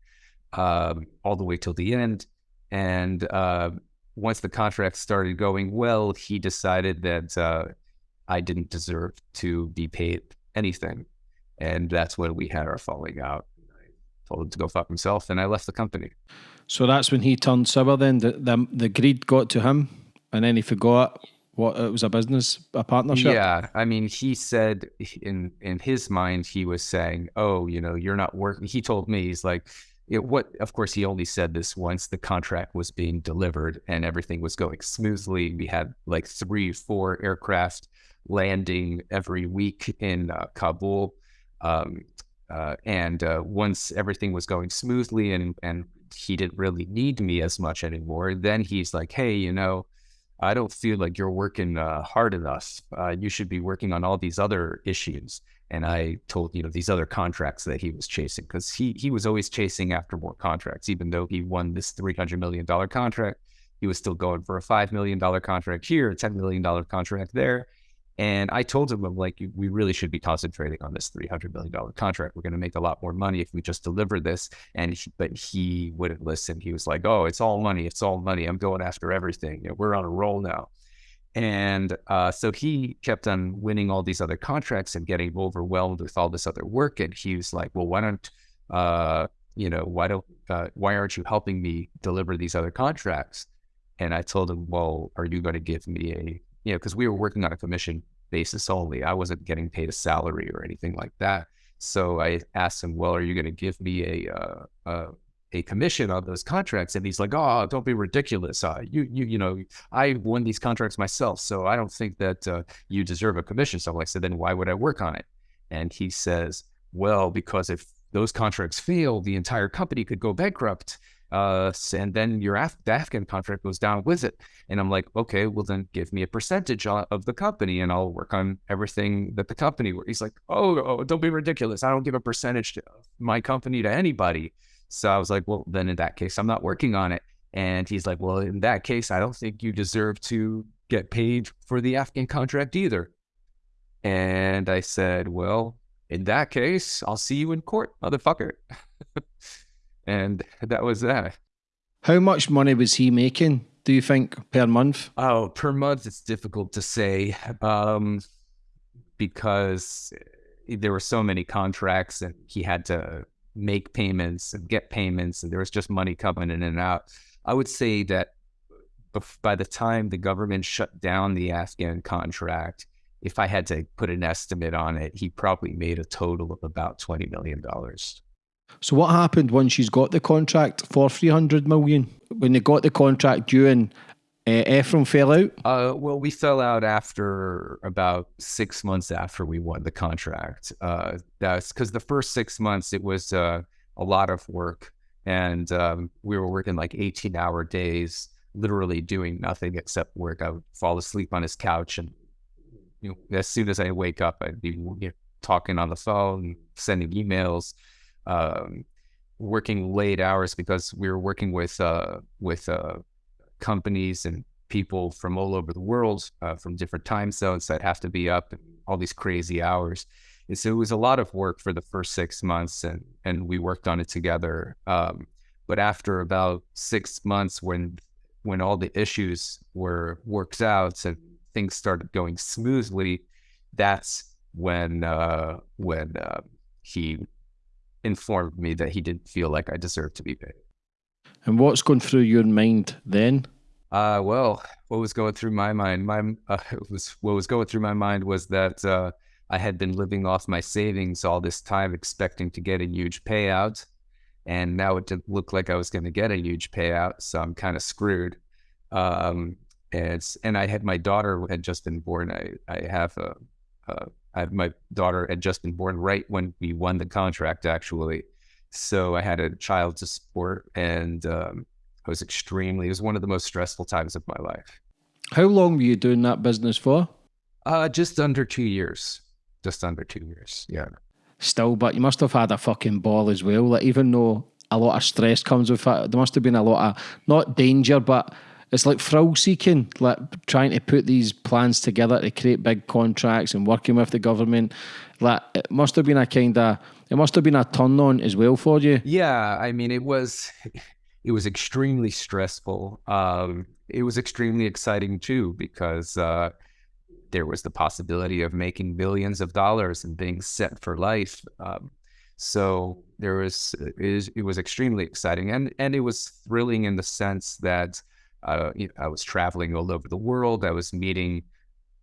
um, all the way till the end. And uh, once the contract started going well, he decided that uh, I didn't deserve to be paid anything. And that's when we had our falling out. I told him to go fuck himself, and I left the company. So that's when he turned sour. Then the the, the greed got to him, and then he forgot what it was a business, a partnership. Yeah, I mean, he said in in his mind he was saying, "Oh, you know, you're not working." He told me he's like, it, what of course he only said this once the contract was being delivered and everything was going smoothly we had like three four aircraft landing every week in uh, kabul um, uh, and uh, once everything was going smoothly and and he didn't really need me as much anymore then he's like hey you know i don't feel like you're working uh, hard enough. Uh, you should be working on all these other issues. And I told you know these other contracts that he was chasing because he he was always chasing after more contracts, even though he won this three hundred million dollar contract, he was still going for a five million dollar contract here, a ten million dollar contract there. And I told him, I'm like, we really should be concentrating on this three hundred million dollar contract. We're going to make a lot more money if we just deliver this. And he, but he wouldn't listen. He was like, oh, it's all money. It's all money. I'm going after everything. You know, we're on a roll now. And uh, so he kept on winning all these other contracts and getting overwhelmed with all this other work. And he was like, well, why don't, uh, you know, why don't, uh, why aren't you helping me deliver these other contracts? And I told him, well, are you going to give me a, you know, because we were working on a commission basis only. I wasn't getting paid a salary or anything like that. So I asked him, well, are you going to give me a, uh, uh a commission on those contracts. And he's like, "Oh, don't be ridiculous. Uh, you, you, you know, I won these contracts myself, so I don't think that uh, you deserve a commission." So I'm like, "So then why would I work on it?" And he says, "Well, because if those contracts fail, the entire company could go bankrupt." Uh, and then your Af- the Afghan contract goes down with it. And I'm like, okay, well then give me a percentage of the company, and I'll work on everything that the company. He's like, oh, oh, don't be ridiculous. I don't give a percentage to my company to anybody. So I was like, well, then in that case, I'm not working on it. And he's like, well, in that case, I don't think you deserve to get paid for the Afghan contract either. And I said, well, in that case, I'll see you in court, motherfucker. and that was that. How much money was he making, do you think, per month? Oh, per month, it's difficult to say um, because there were so many contracts and he had to make payments and get payments, and there was just money coming in and out. I would say that by the time the government shut down the Afghan contract, if I had to put an estimate on it, he probably made a total of about twenty million dollars. So what happened once she's got the contract for three hundred million? When they got the contract due and uh, Efraim fell out? Uh, well, we fell out after about six months after we won the contract. Uh, that's because the first six months it was uh, a lot of work, and um, we were working like eighteen-hour days, literally doing nothing except work. I would fall asleep on his couch, and you know, as soon as I wake up, I'd be you know, talking on the phone, sending emails. Um, working late hours because we were working with uh, with uh, companies and people from all over the world, uh, from different time zones that have to be up all these crazy hours. And so it was a lot of work for the first six months, and and we worked on it together. Um, but after about six months, when when all the issues were worked out and things started going smoothly, that's when uh, when uh, he informed me that he didn't feel like I deserved to be paid. And what's going through your mind then? Uh, well, what was going through my mind? My uh, was what was going through my mind was that uh, I had been living off my savings all this time, expecting to get a huge payout, and now it didn't look like I was going to get a huge payout, so I'm kind of screwed. Um, and and I had my daughter had just been born. I I have a, a I my daughter had just been born right when we won the contract, actually. So I had a child to support, and um, I was extremely. It was one of the most stressful times of my life. How long were you doing that business for? Uh, just under two years. Just under two years. Yeah. Still, but you must have had a fucking ball as well. Like even though a lot of stress comes with it, there must have been a lot of not danger, but it's like thrill seeking, like trying to put these plans together to create big contracts and working with the government. Like it must have been a kind of it must have been a turn on as well for you. Yeah, I mean, it was it was extremely stressful. Um, it was extremely exciting too because uh, there was the possibility of making billions of dollars and being set for life. Um, so there was it, it was extremely exciting and and it was thrilling in the sense that uh, I was traveling all over the world. I was meeting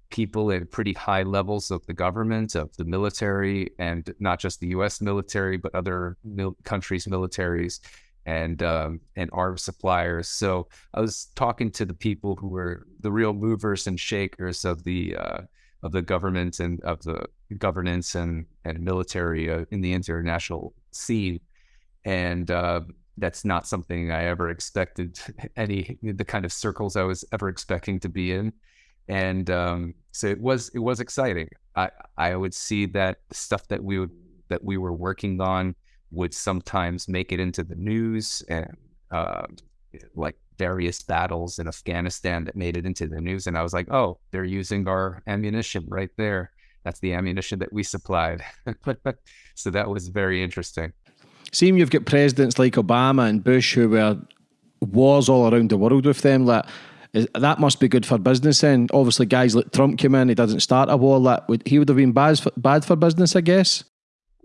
people at pretty high levels of the government, of the military, and not just the U.S. military, but other mil- countries' militaries and um, and arms suppliers. So I was talking to the people who were the real movers and shakers of the uh, of the government and of the governance and and military uh, in the international scene, and uh, that's not something I ever expected any the kind of circles I was ever expecting to be in. And um, so it was it was exciting. I I would see that stuff that we would that we were working on would sometimes make it into the news and uh, like various battles in Afghanistan that made it into the news. And I was like, oh, they're using our ammunition right there. That's the ammunition that we supplied. so that was very interesting. Seeing you've got presidents like Obama and Bush who were wars all around the world with them, like that must be good for business. And obviously, guys like Trump came in, he doesn't start a war. That would he would have been bad for, bad for business, I guess.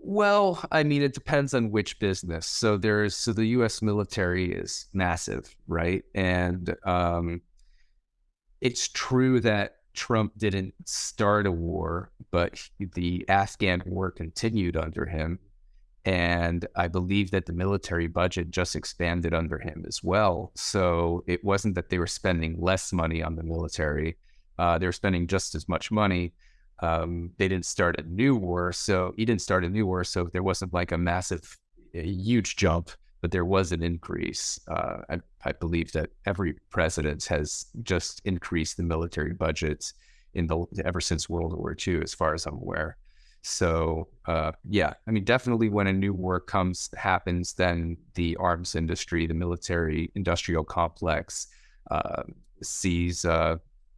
Well, I mean, it depends on which business. So there's so the U.S. military is massive, right? And um, it's true that Trump didn't start a war, but the Afghan war continued under him. And I believe that the military budget just expanded under him as well. So it wasn't that they were spending less money on the military, uh, they were spending just as much money. Um, they didn't start a new war. So he didn't start a new war. So there wasn't like a massive, a huge jump, but there was an increase. Uh, I, I believe that every president has just increased the military budgets in the ever since World War II, as far as I'm aware. So uh, yeah, I mean, definitely when a new war comes happens, then the arms industry, the military industrial complex, uh, sees uh,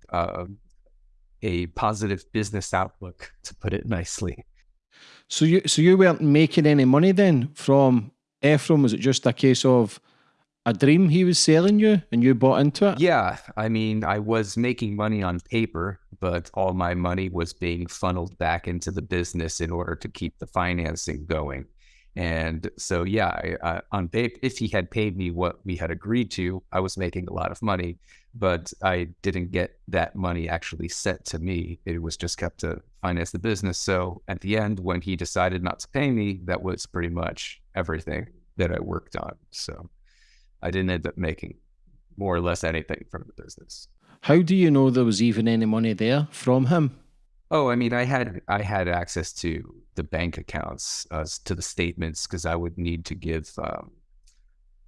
uh, a positive business outlook, to put it nicely. So you so you weren't making any money then from Efraim? Was it just a case of a dream he was selling you and you bought into it? Yeah. I mean, I was making money on paper, but all my money was being funneled back into the business in order to keep the financing going. And so, yeah, I, I, on paper, if he had paid me what we had agreed to, I was making a lot of money, but I didn't get that money actually sent to me. It was just kept to finance the business. So at the end, when he decided not to pay me, that was pretty much everything that I worked on. So I didn't end up making more or less anything from the business. How do you know there was even any money there from him? Oh, I mean, I had I had access to the bank accounts, uh, to the statements, because I would need to give um,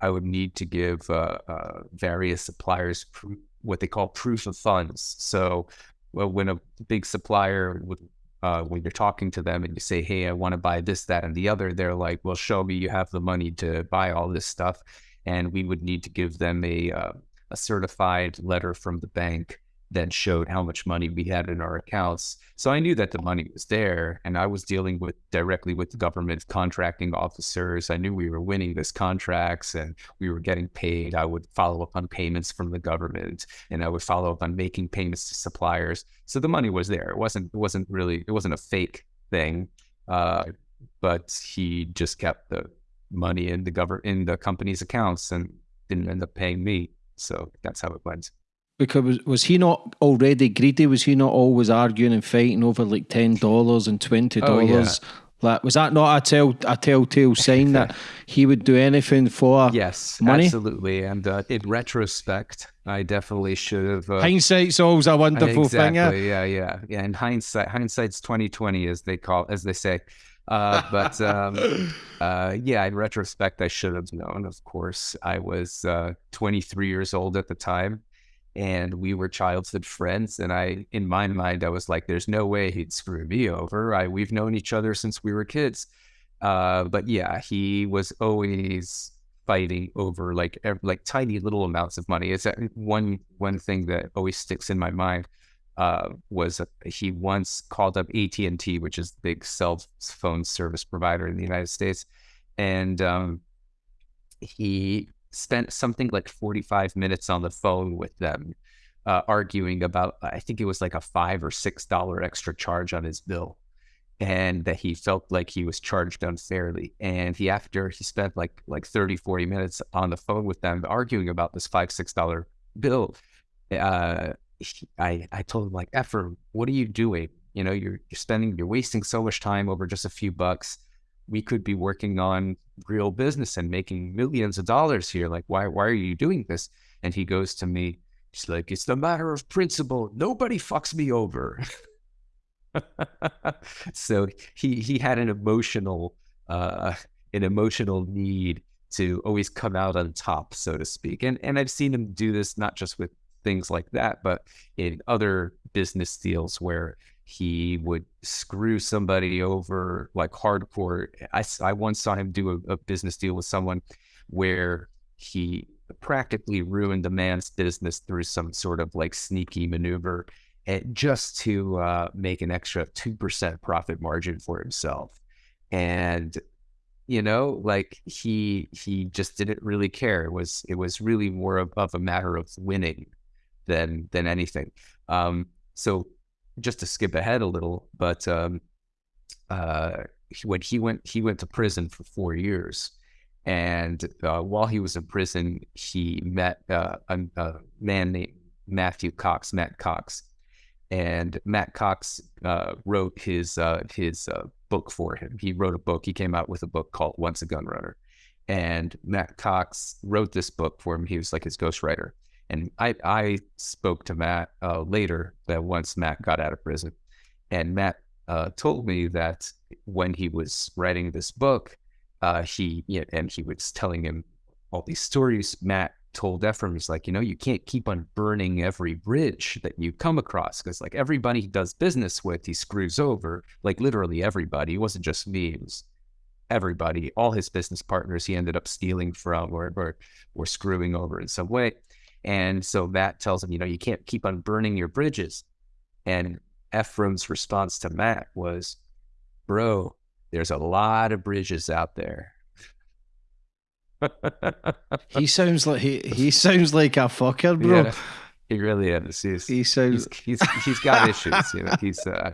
I would need to give uh, uh, various suppliers pr- what they call proof of funds. So, well, when a big supplier would uh, when you're talking to them and you say, "Hey, I want to buy this, that, and the other," they're like, "Well, show me you have the money to buy all this stuff." And we would need to give them a uh, a certified letter from the bank that showed how much money we had in our accounts. So I knew that the money was there, and I was dealing with directly with the government contracting officers. I knew we were winning these contracts and we were getting paid. I would follow up on payments from the government, and I would follow up on making payments to suppliers. So the money was there. It wasn't. It wasn't really. It wasn't a fake thing. Uh, but he just kept the money in the government in the company's accounts and didn't end up paying me. So that's how it went. Because was he not already greedy? Was he not always arguing and fighting over like ten dollars and twenty dollars? Oh, yeah. Like, was that not a tell a telltale sign that he would do anything for yes, money? absolutely. And uh, in retrospect, I definitely should have. Uh, Hindsight's always a wonderful exactly, thing. Yeah, yeah, yeah. And hindsight, hindsight's twenty twenty, as they call, as they say. Uh, but um, uh, yeah, in retrospect, I should have known. Of course, I was uh, 23 years old at the time, and we were childhood friends. And I, in my mind, I was like, "There's no way he'd screw me over." I we've known each other since we were kids. Uh, but yeah, he was always fighting over like like tiny little amounts of money. It's one one thing that always sticks in my mind. Uh, was a, he once called up AT and T, which is the big cell phone service provider in the United States, and um, he spent something like 45 minutes on the phone with them, uh, arguing about I think it was like a five or six dollar extra charge on his bill, and that he felt like he was charged unfairly. And he after he spent like like 30, 40 minutes on the phone with them arguing about this five six dollar bill. Uh, I I told him like, Efraim, what are you doing? You know, you're you're spending, you're wasting so much time over just a few bucks. We could be working on real business and making millions of dollars here. Like, why why are you doing this? And he goes to me, he's like, it's the matter of principle. Nobody fucks me over. so he he had an emotional uh an emotional need to always come out on top, so to speak. And and I've seen him do this not just with things like that, but in other business deals where he would screw somebody over like hardcore. I, I once saw him do a, a business deal with someone where he practically ruined the man's business through some sort of like sneaky maneuver eh, just to uh, make an extra 2% profit margin for himself. And you know like he he just didn't really care it was it was really more of, of a matter of winning than than anything. Um, so just to skip ahead a little, but um, uh, when he went he went to prison for four years, and uh, while he was in prison, he met uh, a, a, man named Matthew Cox, Matt Cox, and Matt Cox uh, wrote his uh, his uh, book for him. He wrote a book. He came out with a book called Once a Gun Runner, and Matt Cox wrote this book for him. He was like his ghostwriter. And I, I spoke to Matt uh, later that once Matt got out of prison, and Matt uh, told me that when he was writing this book, uh, he you know, and he was telling him all these stories. Matt told Efraim, he's like, you know, you can't keep on burning every bridge that you come across because like everybody he does business with, he screws over. Like literally everybody. It wasn't just me. It was everybody. All his business partners he ended up stealing from or or, or screwing over in some way. And so Matt tells him, you know, you can't keep on burning your bridges. And Efraim's response to Matt was, bro, there's a lot of bridges out there. he sounds like he he sounds like a fucker, bro. Yeah, he really is. He's, he sounds he's, he's, he's got issues. You know, he's. Uh,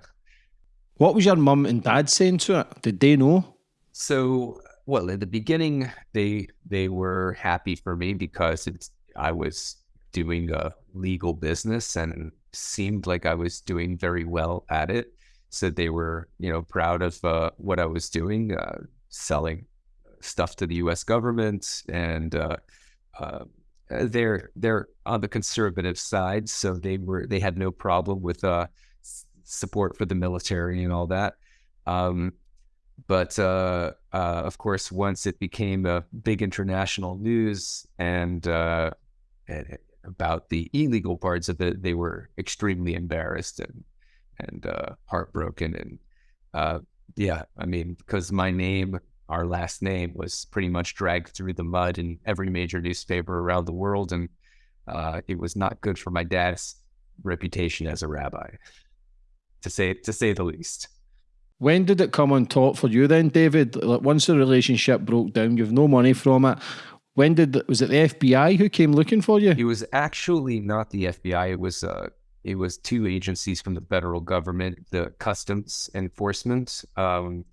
what was your mum and dad saying to it? Did they know? So, well, in the beginning, they they were happy for me because it's I was doing a legal business and seemed like I was doing very well at it. So they were, you know, proud of uh, what I was doing, uh, selling stuff to the U.S. government, and uh, uh, they're they're on the conservative side, so they were they had no problem with uh, support for the military and all that. Um, but uh, uh, of course, once it became a big international news and, uh, and about the illegal parts of it, they were extremely embarrassed and and uh, heartbroken. And uh, yeah, I mean, because my name, our last name, was pretty much dragged through the mud in every major newspaper around the world, and uh, it was not good for my dad's reputation as a rabbi, to say to say the least. When did it come on top for you then, David? Like once the relationship broke down, you've no money from it. When did the, was it the FBI who came looking for you? It was actually not the FBI. It was uh, it was two agencies from the federal government, the Customs Enforcement, um,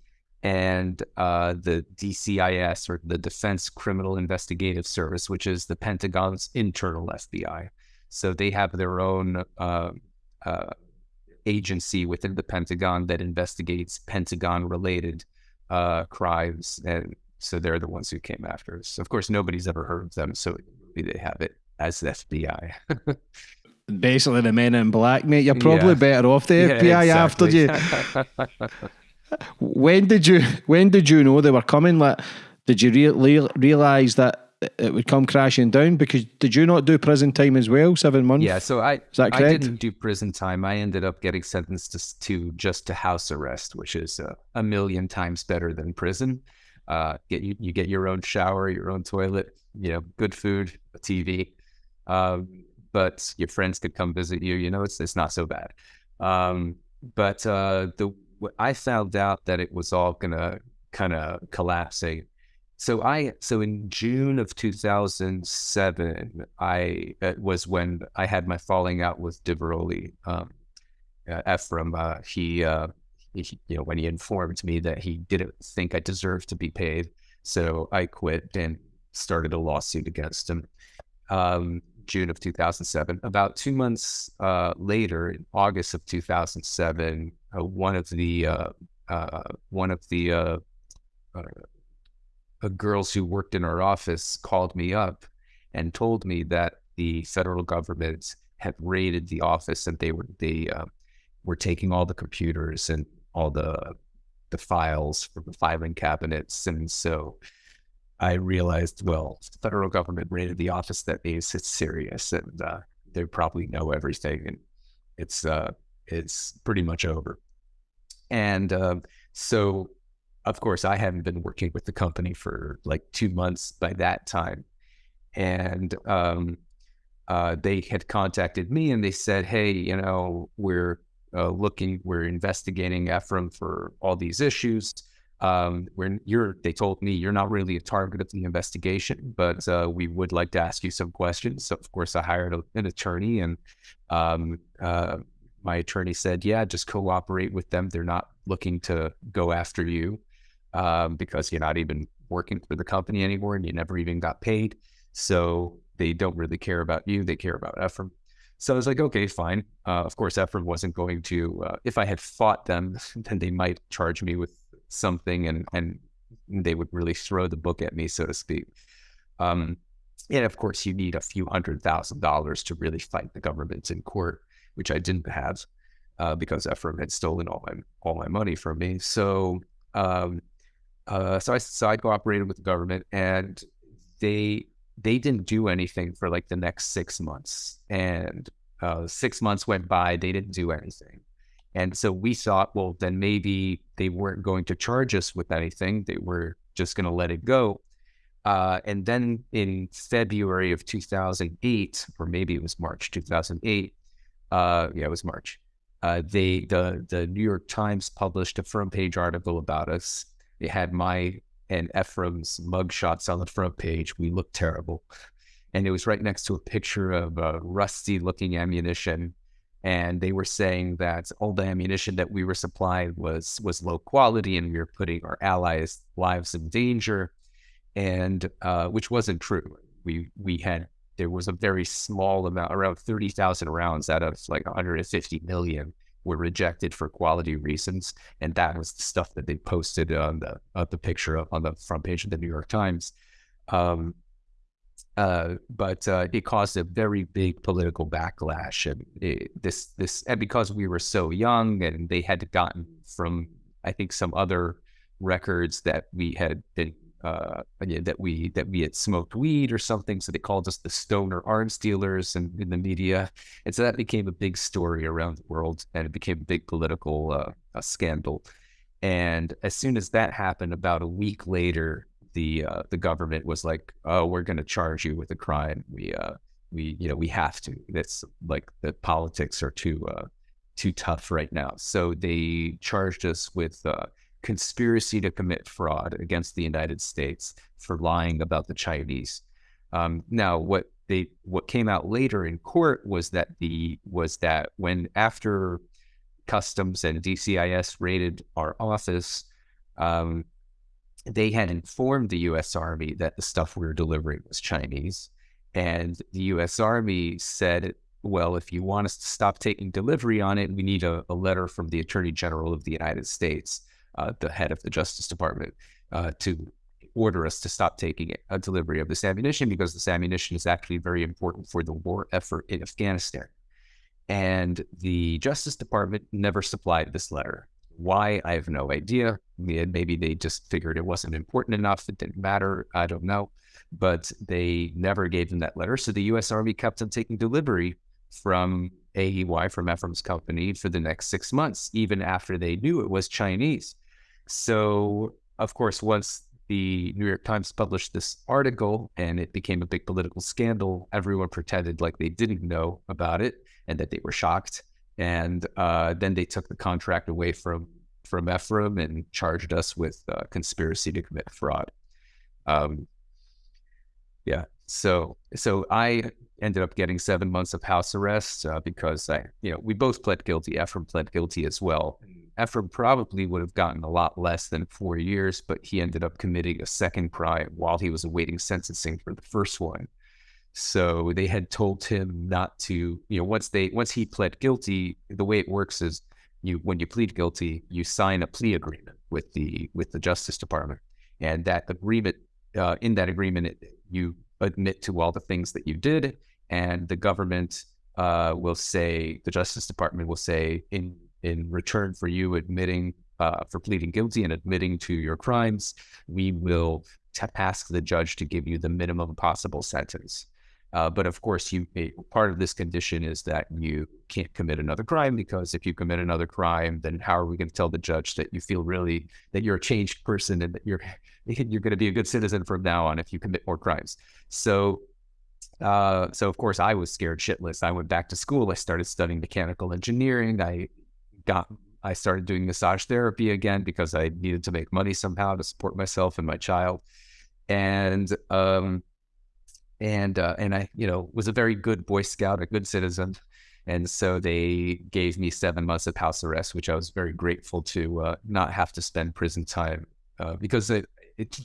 and uh, the DCIS or the Defense Criminal Investigative Service, which is the Pentagon's internal FBI. So they have their own uh, uh, agency within the Pentagon that investigates Pentagon-related uh, crimes and so they're the ones who came after us. Of course, nobody's ever heard of them, so they have it as the FBI. Basically, the men in black, mate. You're probably yeah. better off the yeah, FBI exactly. after you. when did you when did you know they were coming? Like, did you re- realize that it would come crashing down? Because did you not do prison time as well, seven months? Yeah, so I is that correct? I didn't do prison time. I ended up getting sentenced to, to just to house arrest, which is uh, a million times better than prison. Uh, get you, you get your own shower, your own toilet, you know, good food, a TV. Um, but your friends could come visit you. You know, it's it's not so bad. Um, but uh, the I found out that it was all gonna kind of collapsing. So I so in June of 2007, I uh, was when I had my falling out with Diveroli. Um, uh, Efraim, uh, he, uh, you know, when he informed me that he didn't think I deserved to be paid, so I quit and started a lawsuit against him. Um, June of 2007. About two months uh, later, in August of 2007, uh, one of the uh, uh one of the uh, uh, girls who worked in our office called me up and told me that the federal government had raided the office and they were they were taking all the computers and all the the files from the filing cabinets, and so I realized, well, the federal government raided the office. That means it's serious, and uh, they probably know everything, and it's uh, it's pretty much over. And uh, so, of course, I hadn't been working with the company for like two months by that time, and um, uh, they had contacted me and they said, "Hey, you know, we're uh, looking, we're investigating Efraim for all these issues." um, you're, they told me you're not really a target of the investigation, but uh, we would like to ask you some questions. So of course, I hired a, an attorney, and um, uh, my attorney said, "Yeah, just cooperate with them. They're not looking to go after you um, because you're not even working for the company anymore, and you never even got paid. So they don't really care about you. They care about Efraim." So I was like, okay, fine. Uh, of course, Efraim wasn't going to. Uh, if I had fought them, then they might charge me with something and and they would really throw the book at me, so to speak. Um, and of course, you need a few hundred thousand dollars to really fight the government in court, which I didn't have uh, because Efraim had stolen all my all my money from me. So, um, uh, so I so I cooperated with the government, and they they didn't do anything for like the next six months. And uh, six months went by, they didn't do anything. And so we thought, well, then maybe they weren't going to charge us with anything. They were just going to let it go. Uh, and then in February of 2008, or maybe it was March 2008, uh, yeah, it was March. Uh, they the the New York Times published a front page article about us. It had my and Efraim's mugshots on the front page. We looked terrible, and it was right next to a picture of rusty looking ammunition and they were saying that all the ammunition that we were supplied was was low quality and we were putting our allies' lives in danger, and uh, which wasn't true. We we had there was a very small amount, around thirty thousand rounds out of like 150 million were rejected for quality reasons, and that was the stuff that they posted on the uh, the picture of, on the front page of the New York Times. Um, uh, but uh, it caused a very big political backlash, and it, this this and because we were so young, and they had gotten from I think some other records that we had been uh, that we that we had smoked weed or something, so they called us the stoner arms dealers in, in the media, and so that became a big story around the world, and it became a big political uh, scandal. And as soon as that happened, about a week later, the uh, the government was like, "Oh, we're going to charge you with a crime. We uh, we you know we have to. It's like the politics are too uh, too tough right now." So they charged us with uh, conspiracy to commit fraud against the United States for lying about the Chinese. Um, now, what they what came out later in court was that the was that when after customs and DCIS raided our office, um, they had informed the U.S. Army that the stuff we were delivering was Chinese, and the U.S. Army said, "Well, if you want us to stop taking delivery on it, we need a, a letter from the Attorney General of the United States, uh, the head of the Justice Department, uh, to order us to stop taking a delivery of this ammunition because this ammunition is actually very important for the war effort in Afghanistan." And the Justice Department never supplied this letter. Why? I have no idea. Maybe they just figured it wasn't important enough. It didn't matter. I don't know. But they never gave them that letter. So the U.S. Army kept on taking delivery from AEY, from Efraim's company, for the next six months, even after they knew it was Chinese. So, of course, once the New York Times published this article and it became a big political scandal. Everyone pretended like they didn't know about it and that they were shocked. And uh, then they took the contract away from from Efraim and charged us with uh, conspiracy to commit fraud. Um, yeah. So so I ended up getting seven months of house arrest uh, because I, you know, we both pled guilty. Efraim pled guilty as well. Efraim probably would have gotten a lot less than four years, but he ended up committing a second crime while he was awaiting sentencing for the first one. So they had told him not to, you know, once they once he pled guilty, the way it works is you when you plead guilty, you sign a plea agreement with the with the Justice Department, and that agreement uh, in that agreement it, you admit to all the things that you did, and the government uh, will say the Justice Department will say in in return for you admitting uh, for pleading guilty and admitting to your crimes, we will t- ask the judge to give you the minimum possible sentence. Uh, but of course, you part of this condition is that you can't commit another crime because if you commit another crime, then how are we going to tell the judge that you feel really that you're a changed person and that you're you're going to be a good citizen from now on if you commit more crimes? So, uh, so of course, I was scared shitless. I went back to school. I started studying mechanical engineering. I got I started doing massage therapy again because I needed to make money somehow to support myself and my child. And um, and uh, and I, you know, was a very good Boy Scout, a good citizen, and so they gave me seven months of house arrest, which I was very grateful to uh, not have to spend prison time uh, because it, it,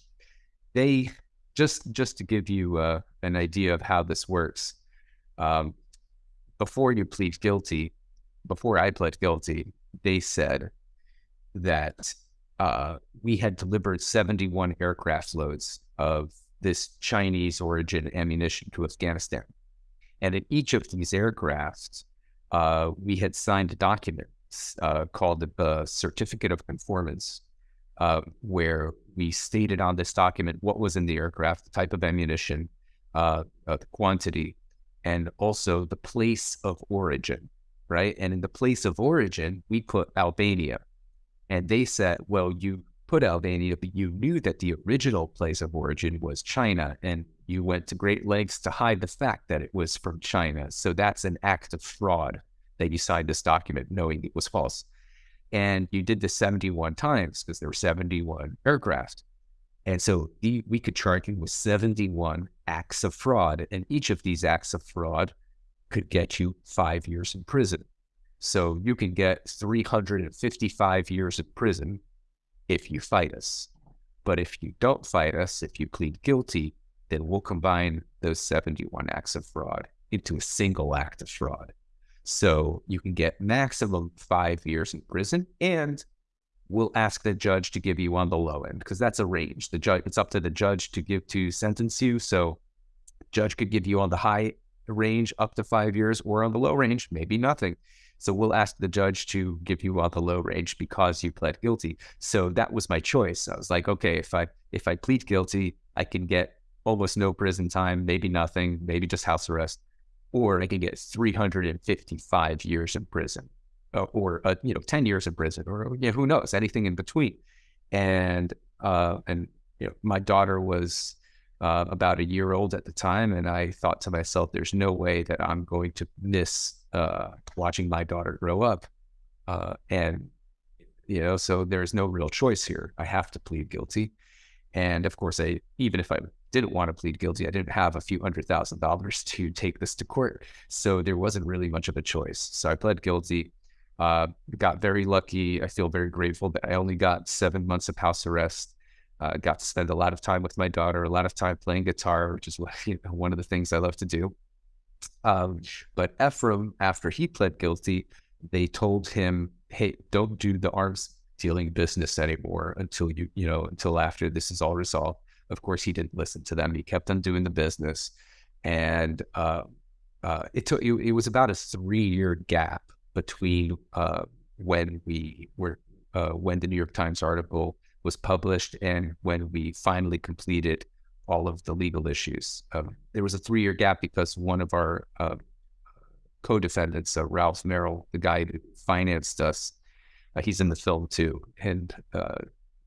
they just just to give you uh, an idea of how this works. Um, before you plead guilty, before I pled guilty, they said that uh, we had delivered 71 aircraft loads of this Chinese origin ammunition to Afghanistan. And in each of these aircrafts, uh, we had signed a document uh, called the Certificate of Conformance, uh, where we stated on this document what was in the aircraft, the type of ammunition, uh, uh, the quantity, and also the place of origin, right? And in the place of origin, we put Albania. And they said, well, you put Albania, but you knew that the original place of origin was China, and you went to great lengths to hide the fact that it was from China. So that's an act of fraud that you signed this document knowing it was false. And you did this 71 times because there were 71 aircraft. And so the, we could charge you with 71 acts of fraud. And each of these acts of fraud could get you five years in prison. So you can get 355 years in prison if you fight us. But if you don't fight us, if you plead guilty, then we'll combine those 71 acts of fraud into a single act of fraud. So you can get maximum five years in prison and we'll ask the judge to give you on the low end because that's a range. The judge it's up to the judge to give to sentence you. So judge could give you on the high range up to five years or on the low range, maybe nothing. So we'll ask the judge to give you on the low range because you pled guilty. So that was my choice. I was like, okay, if I if I plead guilty, I can get almost no prison time, maybe nothing, maybe just house arrest, or I can get 355 years in prison, uh, or uh, you know, 10 years in prison, or you know, who knows, anything in between. And uh, and you know, my daughter was uh, about a year old at the time, and I thought to myself, "There's no way that I'm going to miss uh, watching my daughter grow up. Uh, and, you know, so there's no real choice here. I have to plead guilty. And of course, I, even if I didn't want to plead guilty, I didn't have a few hundred thousand dollars to take this to court. So there wasn't really much of a choice. So I pled guilty. Uh, got very lucky. I feel very grateful that I only got seven months of house arrest. Uh, got to spend a lot of time with my daughter, a lot of time playing guitar, which is you know, one of the things I love to do. Um, but Efraim, after he pled guilty, they told him, "Hey, don't do the arms dealing business anymore until you, you know, until after this is all resolved." Of course, he didn't listen to them. He kept on doing the business, and uh, uh, it took. It, it, was about a three-year gap between uh, when we were uh, when the New York Times article was published and when we finally completed all of the legal issues. Um, there was a three year gap because one of our uh, co defendants, uh, Ralph Merrill, the guy who financed us, uh, he's in the film too. And uh,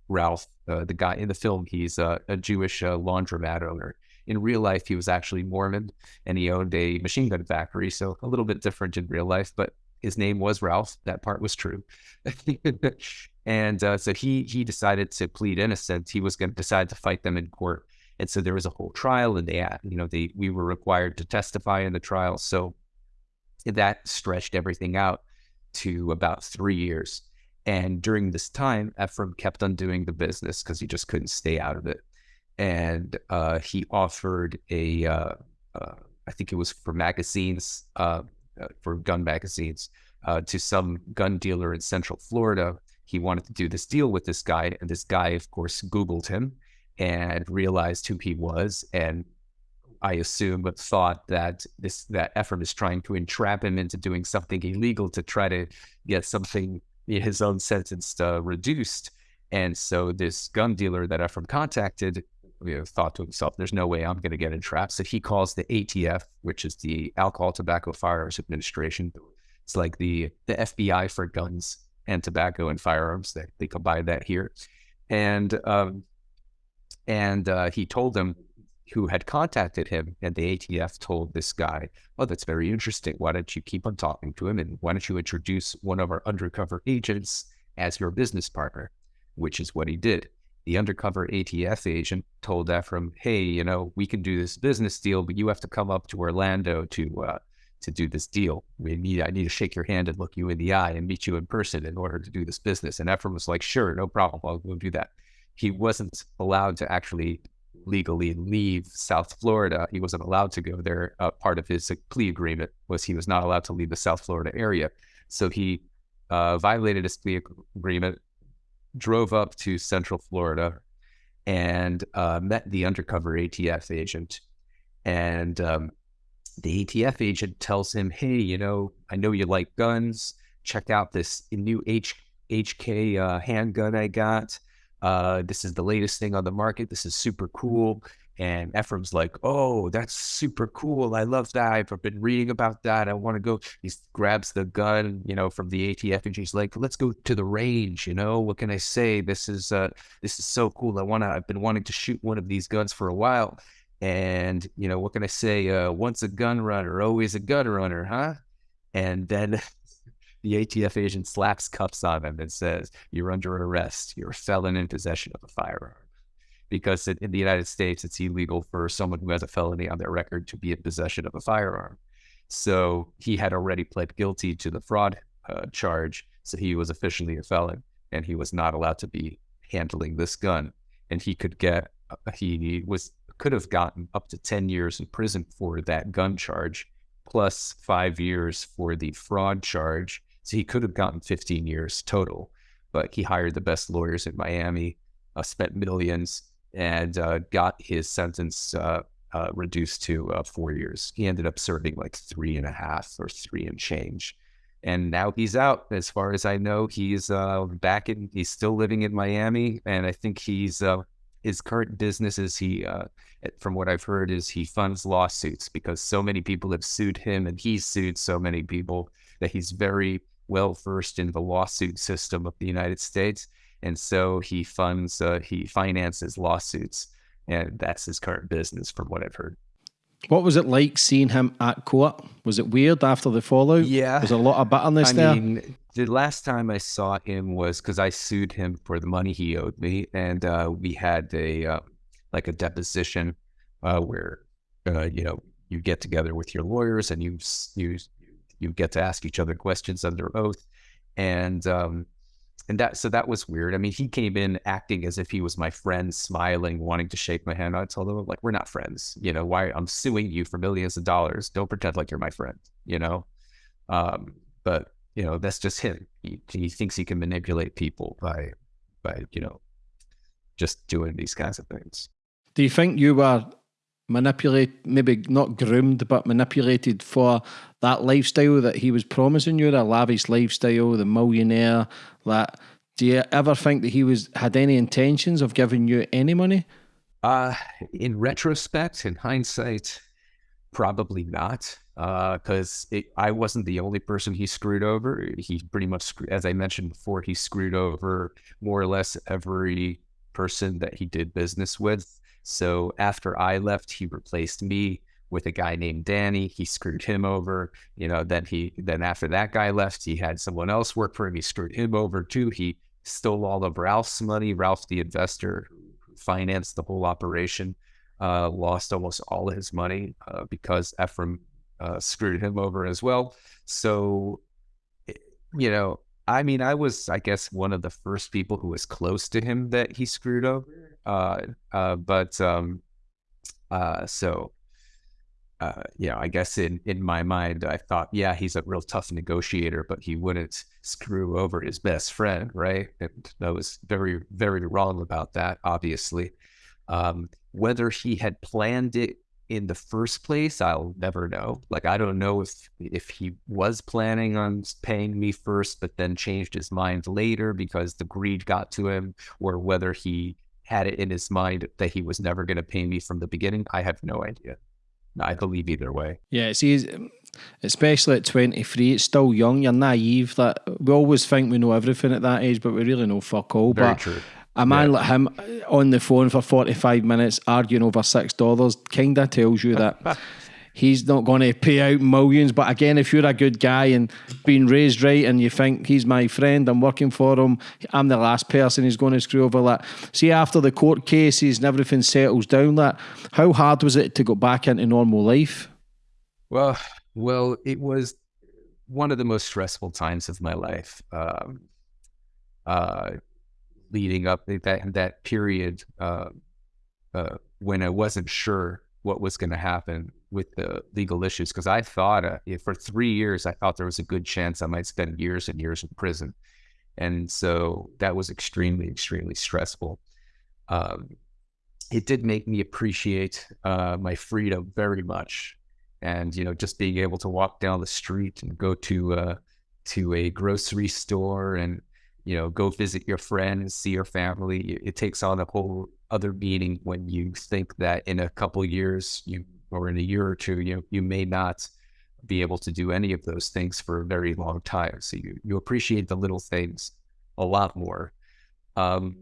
Ralph, uh, the guy in the film, he's a, a Jewish uh, laundromat owner. In real life, he was actually Mormon and he owned a machine gun factory. So a little bit different in real life, but his name was Ralph. That part was true. and uh, so he he decided to plead innocent. He was going to decide to fight them in court. And so there was a whole trial, and they, you know, they we were required to testify in the trial. So that stretched everything out to about three years. And during this time, Efraim kept on doing the business because he just couldn't stay out of it. And uh, he offered a, uh, uh, I think it was for magazines, uh, uh, for gun magazines, uh, to some gun dealer in Central Florida. He wanted to do this deal with this guy. And this guy, of course, Googled him and realized who he was and I assume, thought that this that Efraim is trying to entrap him into doing something illegal to try to get something his own sentence uh, reduced. And so this gun dealer that Efraim contacted you know, thought to himself, "There's no way I'm going to get entrapped." So he calls the ATF, which is the Alcohol, Tobacco, Firearms Administration. It's like the the FBI for guns and tobacco and firearms. They they combine that here, and um, and uh, he told them who had contacted him, and the ATF told this guy, "Oh, that's very interesting. Why don't you keep on talking to him, and why don't you introduce one of our undercover agents as your business partner?" Which is what he did. The undercover ATF agent told Efraim, "Hey, you know, we can do this business deal, but you have to come up to Orlando to uh, to do this deal. We need I need to shake your hand and look you in the eye and meet you in person in order to do this business." And Efraim was like, "Sure, no problem. I'll go do that." He wasn't allowed to actually legally leave South Florida. He wasn't allowed to go there. Uh, part of his plea agreement was he was not allowed to leave the South Florida area. So he uh, violated his plea agreement, drove up to Central Florida, and uh, met the undercover ATF agent. And um, the ATF agent tells him, "Hey, you know, I know you like guns. Check out this new H HK uh, handgun I got." Uh, this is the latest thing on the market. This is super cool. And Efraim's like, oh, that's super cool. I love that. I've been reading about that. I want to go. He grabs the gun, you know, from the ATF, and he's like, let's go to the range. You know, what can I say? This is uh, this is so cool. I want to. I've been wanting to shoot one of these guns for a while. And you know, what can I say? Uh, once a gun runner, always a gun runner, huh? And then the ATF agent slaps cuffs on him and says, You're under arrest. You're a felon in possession of a firearm. Because in the United States, it's illegal for someone who has a felony on their record to be in possession of a firearm. So he had already pled guilty to the fraud uh, charge. So he was officially a felon and he was not allowed to be handling this gun. And he could get, uh, he was, could have gotten up to 10 years in prison for that gun charge, plus five years for the fraud charge so he could have gotten 15 years total, but he hired the best lawyers in Miami, uh, spent millions, and uh, got his sentence uh, uh reduced to uh, four years. He ended up serving like three and a half or three and change. And now he's out. As far as I know, he's uh, back in, he's still living in Miami. And I think he's, his current business is he, from what I've heard, is he funds lawsuits because so many people have sued him and he's sued so many people that he's very well versed in the lawsuit system of the United States, and so he funds uh, he finances lawsuits, and that's his current business, from what I've heard. What was it like seeing him at court? Was it weird after the fallout? Yeah, was a lot of bitterness I there. Mean, the last time I saw him was because I sued him for the money he owed me, and uh, we had a uh, like a deposition uh, where uh, you know you get together with your lawyers and you you you get to ask each other questions under oath, and um, and that so that was weird. I mean, he came in acting as if he was my friend, smiling, wanting to shake my hand. I told him like, we're not friends. You know, why I'm suing you for millions of dollars. Don't pretend like you're my friend. You know, um, but you know that's just him. He, he thinks he can manipulate people by by you know just doing these kinds of things. Do you think you were manipulate, maybe not groomed, but manipulated for that lifestyle that he was promising you, the lavish lifestyle, the millionaire. That do you ever think that he was had any intentions of giving you any money? Uh, in retrospect, in hindsight, probably not. Because uh, I wasn't the only person he screwed over. He pretty much, as I mentioned before, he screwed over more or less every person that he did business with. So after I left, he replaced me with a guy named Danny. He screwed him over. You know, then he then after that guy left, he had someone else work for him. He screwed him over too. He stole all of Ralph's money. Ralph, the investor who financed the whole operation, uh, lost almost all of his money uh, because Efraim uh, screwed him over as well. So, eh, you know, I mean, I was, I guess, one of the first people who was close to him that he screwed over. Uh, uh, but um, uh, so uh, yeah, I guess in, in my mind, I thought, yeah, he's a real tough negotiator, but he wouldn't screw over his best friend, right? And I was very, very wrong about that, obviously. Um, whether he had planned it in the first place, I'll never know. Like, I don't know if if he was planning on paying me first, but then changed his mind later because the greed got to him, or whether he had it in his mind that he was never going to pay me from the beginning. I have no idea. I believe either way. Yeah, see, um, especially at 23, it's still young. You're naive. That we always think we know everything at that age, but we really know fuck all. Very but true. A man yeah. like him uh, on the phone for 45 minutes arguing over $6 kind of tells you that he's not going to pay out millions. But again, if you're a good guy and being raised right and you think he's my friend, I'm working for him, I'm the last person he's going to screw over. That see after the court cases and everything settles down, that how hard was it to go back into normal life? Well, well, it was one of the most stressful times of my life. Um, uh, leading up that that period uh, uh, when I wasn't sure what was going to happen with the legal issues because I thought uh, for three years I thought there was a good chance I might spend years and years in prison, and so that was extremely extremely stressful. Um, it did make me appreciate uh, my freedom very much, and you know just being able to walk down the street and go to uh, to a grocery store and you know go visit your friends, see your family. It, takes on a whole other meaning when you think that in a couple years you or in a year or two, you you may not be able to do any of those things for a very long time. So you you appreciate the little things a lot more. Um,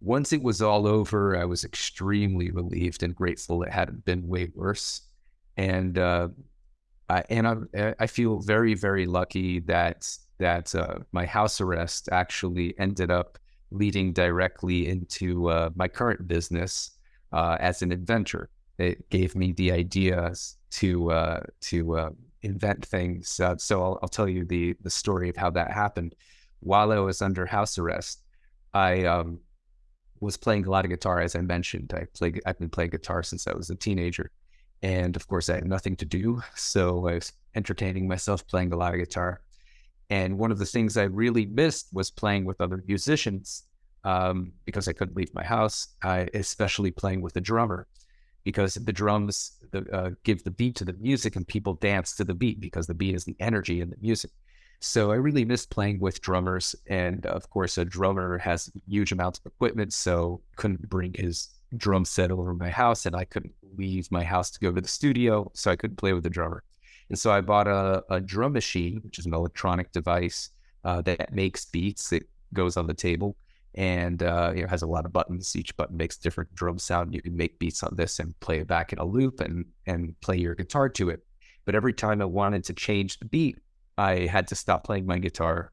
once it was all over, I was extremely relieved and grateful it hadn't been way worse. And uh, I, and I, I feel very very lucky that that uh, my house arrest actually ended up leading directly into uh, my current business uh, as an inventor it gave me the ideas to uh, to uh, invent things. Uh, so I'll, I'll, tell you the the story of how that happened. While I was under house arrest, I um, was playing a lot of guitar, as I mentioned. I play I've been playing guitar since I was a teenager, and of course I had nothing to do, so I was entertaining myself playing a lot of guitar. And one of the things I really missed was playing with other musicians um, because I couldn't leave my house. I, especially playing with a drummer because the drums the, uh, give the beat to the music and people dance to the beat because the beat is the energy in the music. So I really missed playing with drummers. And of course, a drummer has huge amounts of equipment, so couldn't bring his drum set over my house and I couldn't leave my house to go to the studio, so I couldn't play with the drummer. And so I bought a, a drum machine, which is an electronic device uh, that makes beats. It goes on the table and uh, you know has a lot of buttons. Each button makes different drum sound. You can make beats on this and play it back in a loop and and play your guitar to it. But every time I wanted to change the beat, I had to stop playing my guitar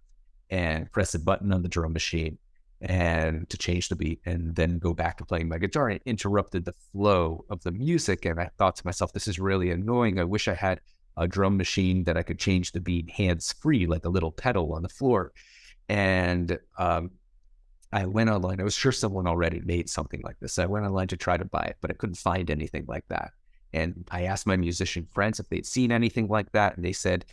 and press a button on the drum machine and to change the beat and then go back to playing my guitar and it interrupted the flow of the music and i thought to myself this is really annoying i wish i had a drum machine that i could change the beat hands free like a little pedal on the floor and um, I went online. I was sure someone already made something like this. I went online to try to buy it, but I couldn't find anything like that. And I asked my musician friends if they'd seen anything like that. And they said,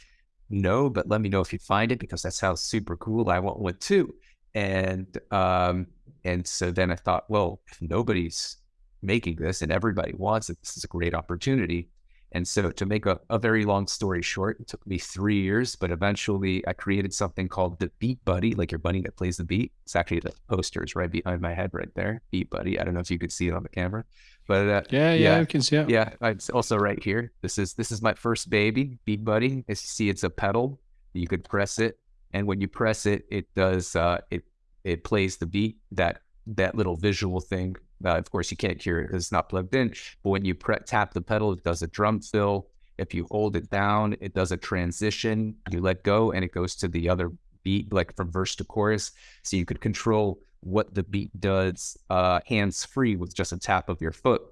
no, but let me know if you find it because that sounds super cool. I want one too. And um, and so then I thought, well, if nobody's making this and everybody wants it, this is a great opportunity. And so, to make a, a, very long story short, it took me three years, but eventually I created something called the Beat Buddy, like your bunny that plays the beat. It's actually the posters right behind my head, right there. Beat Buddy. I don't know if you could see it on the camera, but uh, yeah, yeah, yeah, I can see it. Yeah, it's also right here. This is this is my first baby, Beat Buddy. As you see, it's a pedal. You could press it, and when you press it, it does uh, it it plays the beat that that little visual thing. Uh, of course, you can't hear it because it's not plugged in. But when you tap the pedal, it does a drum fill. If you hold it down, it does a transition. You let go, and it goes to the other beat, like from verse to chorus. So you could control what the beat does uh, hands free with just a tap of your foot.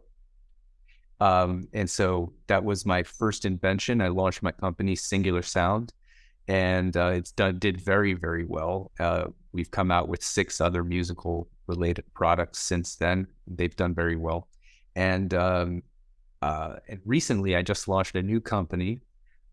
Um, and so that was my first invention. I launched my company, Singular Sound, and uh, it's done did very very well. Uh, we've come out with six other musical related products since then. They've done very well, and um, uh, and recently I just launched a new company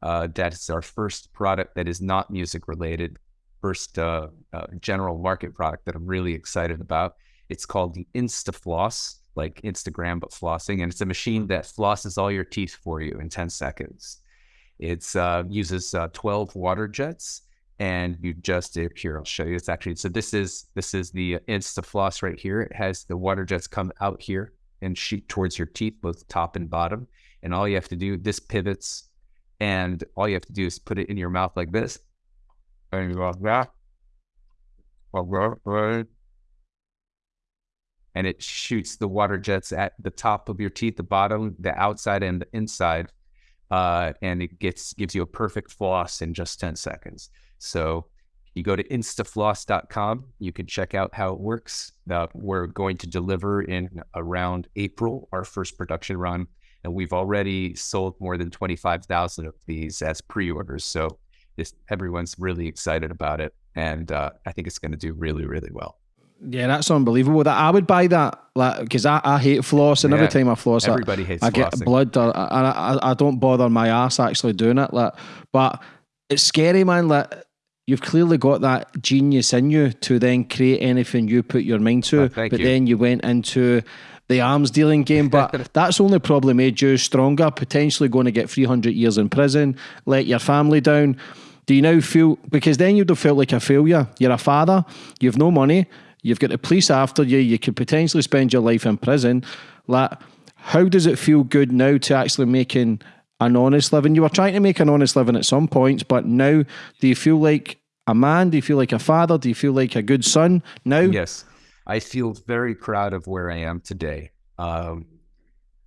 uh, that is our first product that is not music related. First uh, uh, general market product that I'm really excited about. It's called the InstaFloss like Instagram, but flossing. And it's a machine that flosses all your teeth for you in 10 seconds. It uh, uses uh, 12 water jets and you just here I'll show you. It's actually so this is this is the InstaFloss right here. It has the water jets come out here and shoot towards your teeth, both top and bottom. And all you have to do, this pivots, and all you have to do is put it in your mouth like this, and you go that and it shoots the water jets at the top of your teeth, the bottom, the outside, and the inside. Uh, and it gets gives you a perfect floss in just 10 seconds. So you go to instafloss.com. You can check out how it works. Uh, we're going to deliver in around April our first production run, and we've already sold more than 25,000 of these as pre-orders. So this, everyone's really excited about it, and uh, I think it's going to do really, really well. Yeah, that's unbelievable. That I would buy that, like, because I, I hate floss, and yeah, every time I floss, everybody hates. I get blood, or, I, I I don't bother my ass actually doing it. Like, but it's scary, man. Like, you've clearly got that genius in you to then create anything you put your mind to. Oh, but you. then you went into the arms dealing game, but that's only probably made you stronger. Potentially going to get three hundred years in prison, let your family down. Do you now feel because then you'd have felt like a failure? You're a father, you've no money, You've got the police after you. You could potentially spend your life in prison. Like, how does it feel good now to actually making an honest living? You were trying to make an honest living at some points, but now do you feel like a man? Do you feel like a father? Do you feel like a good son now? Yes. I feel very proud of where I am today. Um,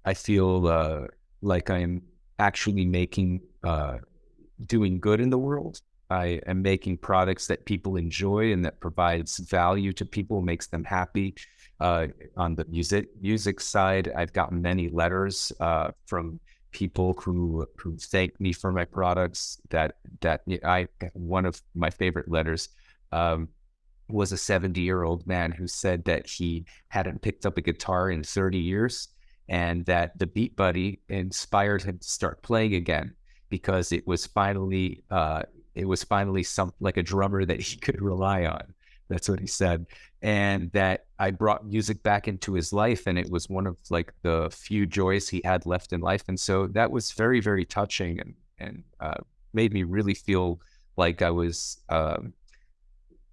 I feel uh, like I'm actually making, uh, doing good in the world. I am making products that people enjoy and that provides value to people, makes them happy. Uh, on the music music side, I've gotten many letters uh, from people who who thank me for my products. That that I one of my favorite letters um, was a 70 year old man who said that he hadn't picked up a guitar in 30 years, and that the Beat Buddy inspired him to start playing again because it was finally uh, it was finally some like a drummer that he could rely on. That's what he said. And that I brought music back into his life and it was one of like the few joys he had left in life. And so that was very, very touching and, and uh, made me really feel like I was um,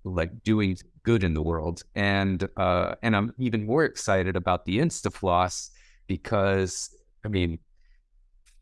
like doing good in the world. And uh, and I'm even more excited about the InstaFloss because I mean,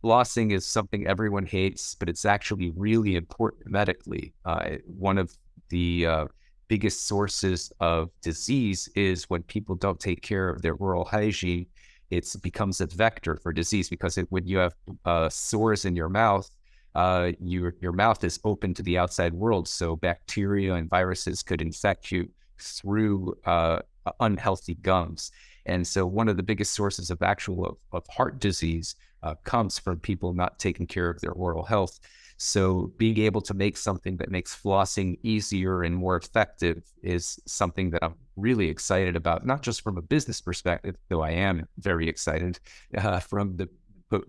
flossing is something everyone hates, but it's actually really important medically. Uh, one of the uh, biggest sources of disease is when people don't take care of their oral hygiene. It becomes a vector for disease because it, when you have uh, sores in your mouth, uh, your your mouth is open to the outside world, so bacteria and viruses could infect you through uh, unhealthy gums. And so, one of the biggest sources of actual of, of heart disease uh, comes from people not taking care of their oral health. So, being able to make something that makes flossing easier and more effective is something that I'm really excited about, not just from a business perspective, though I am very excited uh, from the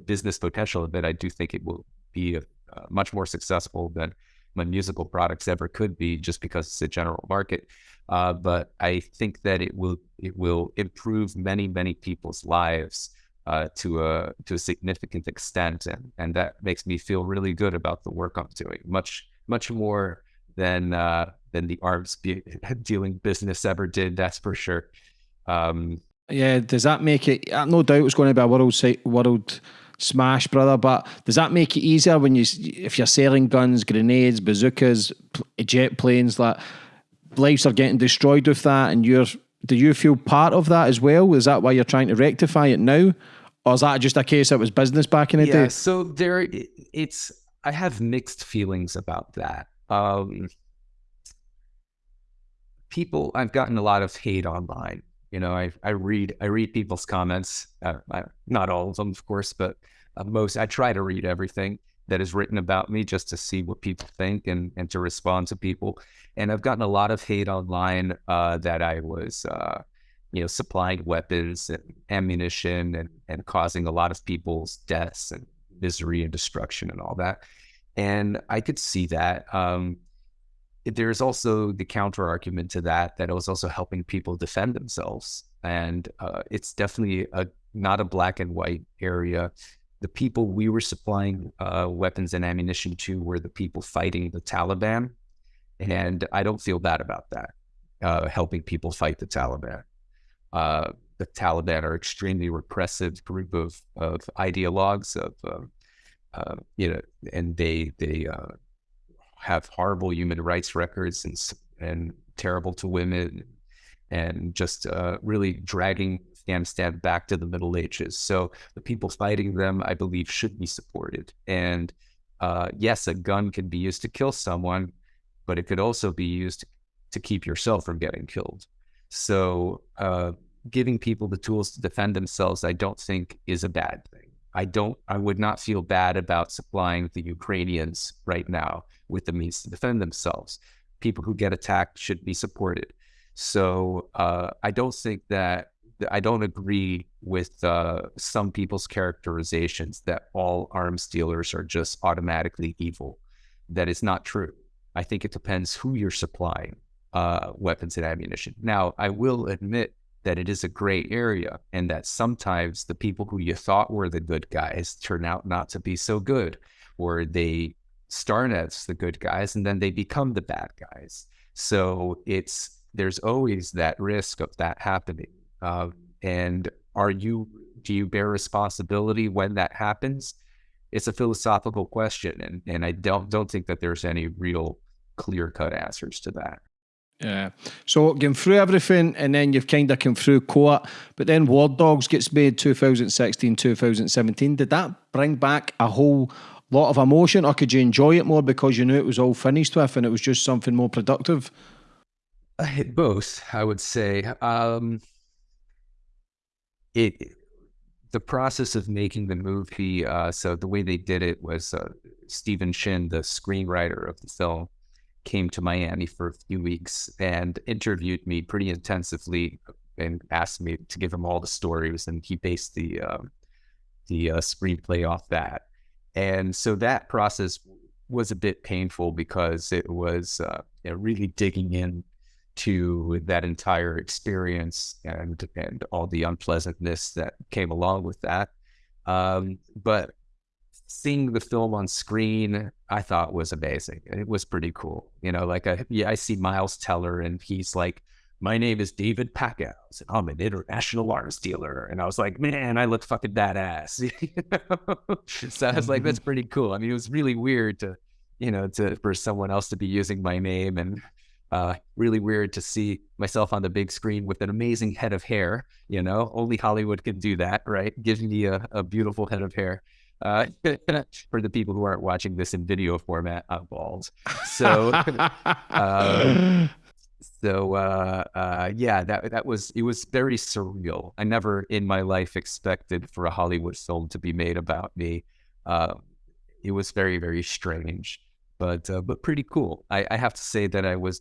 business potential of it. I do think it will be a, uh, much more successful than my musical products ever could be just because it's a general market. Uh, but I think that it will it will improve many many people's lives uh, to a to a significant extent, and and that makes me feel really good about the work I'm doing. Much much more than uh, than the arms be- dealing business ever did. That's for sure. Um, yeah, does that make it? No doubt it's going to be a world world smash, brother. But does that make it easier when you if you're selling guns, grenades, bazookas, jet planes? Like lives are getting destroyed with that, and you're do you feel part of that as well? Is that why you're trying to rectify it now? Or is that just a case that was business back in the yeah, day? So there, it's I have mixed feelings about that. Um, people, I've gotten a lot of hate online. You know, I I read I read people's comments. Uh, I, not all of them, of course, but uh, most. I try to read everything that is written about me just to see what people think and and to respond to people. And I've gotten a lot of hate online uh, that I was, uh, you know, supplying weapons and ammunition and and causing a lot of people's deaths and misery and destruction and all that. And I could see that. Um, there's also the counter argument to that that it was also helping people defend themselves and uh, it's definitely a not a black and white area the people we were supplying uh, weapons and ammunition to were the people fighting the taliban and i don't feel bad about that uh, helping people fight the taliban. Uh, the taliban are extremely repressive group of, of ideologues of um, uh, you know and they they uh, have horrible human rights records and and terrible to women and just uh, really dragging Afghanistan back to the Middle Ages. So the people fighting them, I believe, should be supported. And uh, yes, a gun can be used to kill someone, but it could also be used to keep yourself from getting killed. So uh, giving people the tools to defend themselves, I don't think is a bad thing. I don't, I would not feel bad about supplying the Ukrainians right now with the means to defend themselves. People who get attacked should be supported. So uh, I don't think that, I don't agree with uh, some people's characterizations that all arms dealers are just automatically evil. That is not true. I think it depends who you're supplying uh, weapons and ammunition. Now, I will admit that it is a gray area and that sometimes the people who you thought were the good guys turn out not to be so good, or they start as the good guys and then they become the bad guys. So it's there's always that risk of that happening. Uh, and are you do you bear responsibility when that happens? It's a philosophical question, and and I don't don't think that there's any real clear cut answers to that. Yeah. So going through everything and then you've kind of come through court, but then War Dogs gets made 2016, 2017. Did that bring back a whole lot of emotion or could you enjoy it more because you knew it was all finished with and it was just something more productive? Both, I would say. Um, it the process of making the movie. Uh, so the way they did it was uh, Stephen Chin, the screenwriter of the film, came to Miami for a few weeks and interviewed me pretty intensively and asked me to give him all the stories, and he based the uh, the uh, screenplay off that. And so that process was a bit painful because it was uh, you know, really digging in to that entire experience and and all the unpleasantness that came along with that. Um, but seeing the film on screen, I thought was amazing. It was pretty cool. You know, like I, yeah, I see Miles Teller and he's like, my name is David Packouz and I'm an international arms dealer. And I was like, man, I look fucking badass. so I was like, that's pretty cool. I mean, it was really weird to, you know, to for someone else to be using my name and uh, really weird to see myself on the big screen with an amazing head of hair. You know, only Hollywood can do that, right? Gives me a, a beautiful head of hair. Uh, for the people who aren't watching this in video format, I'm bald. So, uh, so uh, uh, yeah, that that was it was very surreal. I never in my life expected for a Hollywood film to be made about me. Uh, it was very very strange, but uh, but pretty cool. I, I, have to say that I was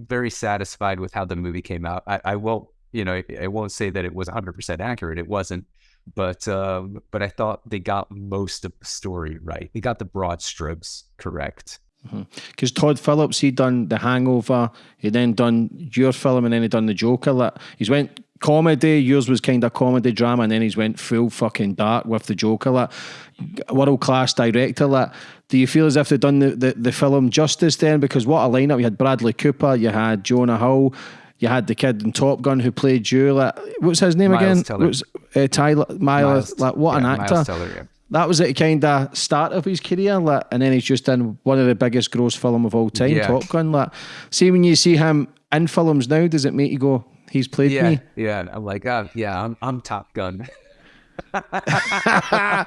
very satisfied with how the movie came out. I, I won't you know I won't say that it was 100 percent accurate. It wasn't but um, but I thought they got most of the story right. They got the broad strokes correct. Because mm-hmm. Todd Phillips, he done The Hangover, he then done your film, and then he done The Joker. He's went comedy. Yours was kind of comedy drama, and then he's went full fucking dark with The Joker. Like, world class director. Like, do you feel as if they've done the, the, the film justice then? Because what a lineup! You had Bradley Cooper, you had Jonah Hill, you had the kid in Top Gun who played you. Like, what's his name Miles again? What's, uh, Tyler Miles. Miles like, what yeah, an actor! Teller, yeah. That was at kind of start of his career, like, and then he's just in one of the biggest gross film of all time, yeah. Top Gun. Like, see when you see him in films now, does it make you go, He's played yeah, me. yeah. I'm like, uh, yeah, I'm I'm Top Gun. yeah.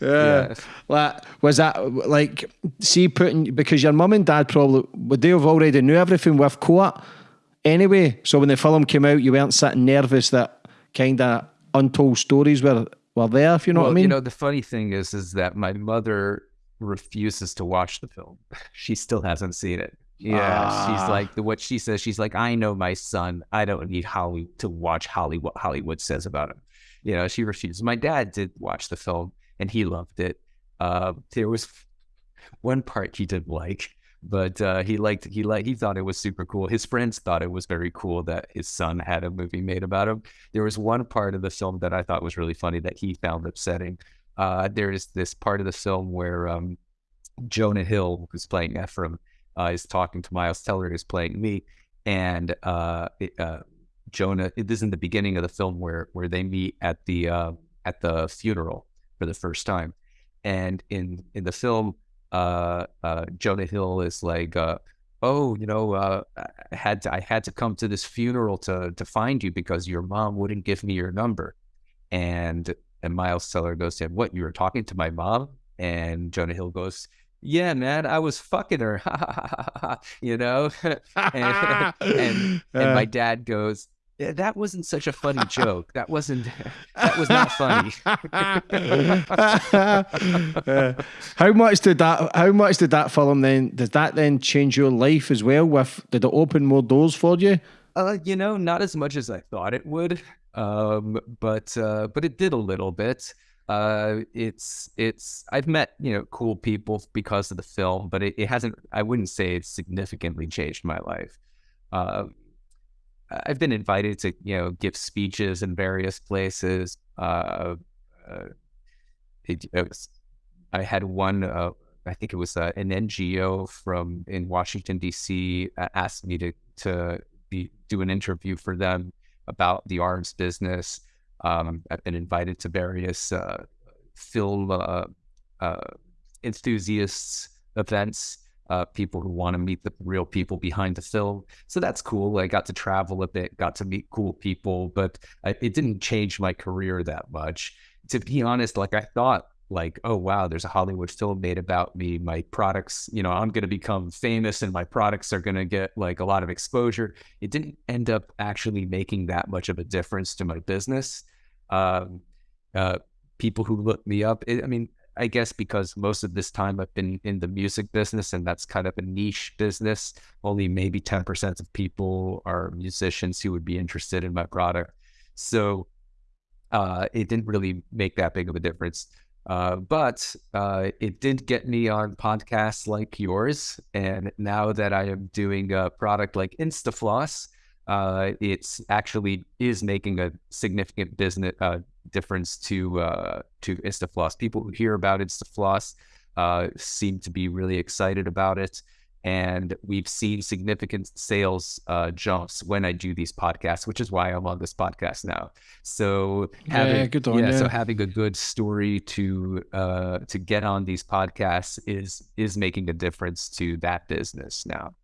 Yeah. Like, was that like see putting because your mum and dad probably would they have already knew everything with court anyway? So when the film came out, you weren't sitting nervous that kind of untold stories were were there. If you know well, what I mean? you know, the funny thing is, is that my mother refuses to watch the film. She still hasn't seen it. Yeah, Ah. she's like the what she says. She's like, I know my son. I don't need Holly to watch Hollywood. What Hollywood says about him. You know, she refuses. My dad did watch the film and he loved it. Uh, there was one part he didn't like, but uh, he liked he like he thought it was super cool. His friends thought it was very cool that his son had a movie made about him. There was one part of the film that I thought was really funny that he found upsetting. Uh, there is this part of the film where um, Jonah Hill, who's playing Efraim, uh, is talking to Miles Teller, who's playing me, and uh, uh, Jonah. It is in the beginning of the film where where they meet at the uh, at the funeral for the first time, and in in the film, uh, uh, Jonah Hill is like, uh, "Oh, you know, uh, I had to I had to come to this funeral to to find you because your mom wouldn't give me your number," and and Miles Teller goes to him, "What? You were talking to my mom?" And Jonah Hill goes, "Yeah, man, I was fucking her." you know, and, and and my dad goes, "That wasn't such a funny joke. That wasn't. That was not funny." Uh, how much did that? How much did that film then? Did that then change your life as well? With did it open more doors for you? Uh, you know, not as much as I thought it would, um, but uh, but it did a little bit. Uh, it's it's I've met you know cool people because of the film, but it, it hasn't. I wouldn't say it's significantly changed my life. Uh, I've been invited to you know give speeches in various places. Uh, uh, it, it was, I had one. Uh, I think it was an NGO from in Washington D.C. asked me to to be, do an interview for them about the arms business. Um, I've been invited to various uh, film uh, uh, enthusiasts events, uh, people who want to meet the real people behind the film. So that's cool. I got to travel a bit, got to meet cool people, but I, it didn't change my career that much. To be honest, like I thought like, oh wow, there's a Hollywood film made about me. My products, you know, I'm gonna become famous and my products are gonna get like a lot of exposure. It didn't end up actually making that much of a difference to my business. Um, uh, people who look me up, it, I mean, I guess because most of this time I've been in the music business and that's kind of a niche business. Only maybe 10% of people are musicians who would be interested in my product. So uh, it didn't really make that big of a difference. Uh, but uh, it did get me on podcasts like yours. And now that I am doing a product like InstaFloss, uh, it's actually is making a significant business uh, difference to uh, to InstaFloss. People who hear about InstaFloss uh, seem to be really excited about it. And we've seen significant sales uh, jumps when I do these podcasts, which is why I'm on this podcast now. So having, Yeah, on yeah, so having a good story to uh, to get on these podcasts is is making a difference to that business now.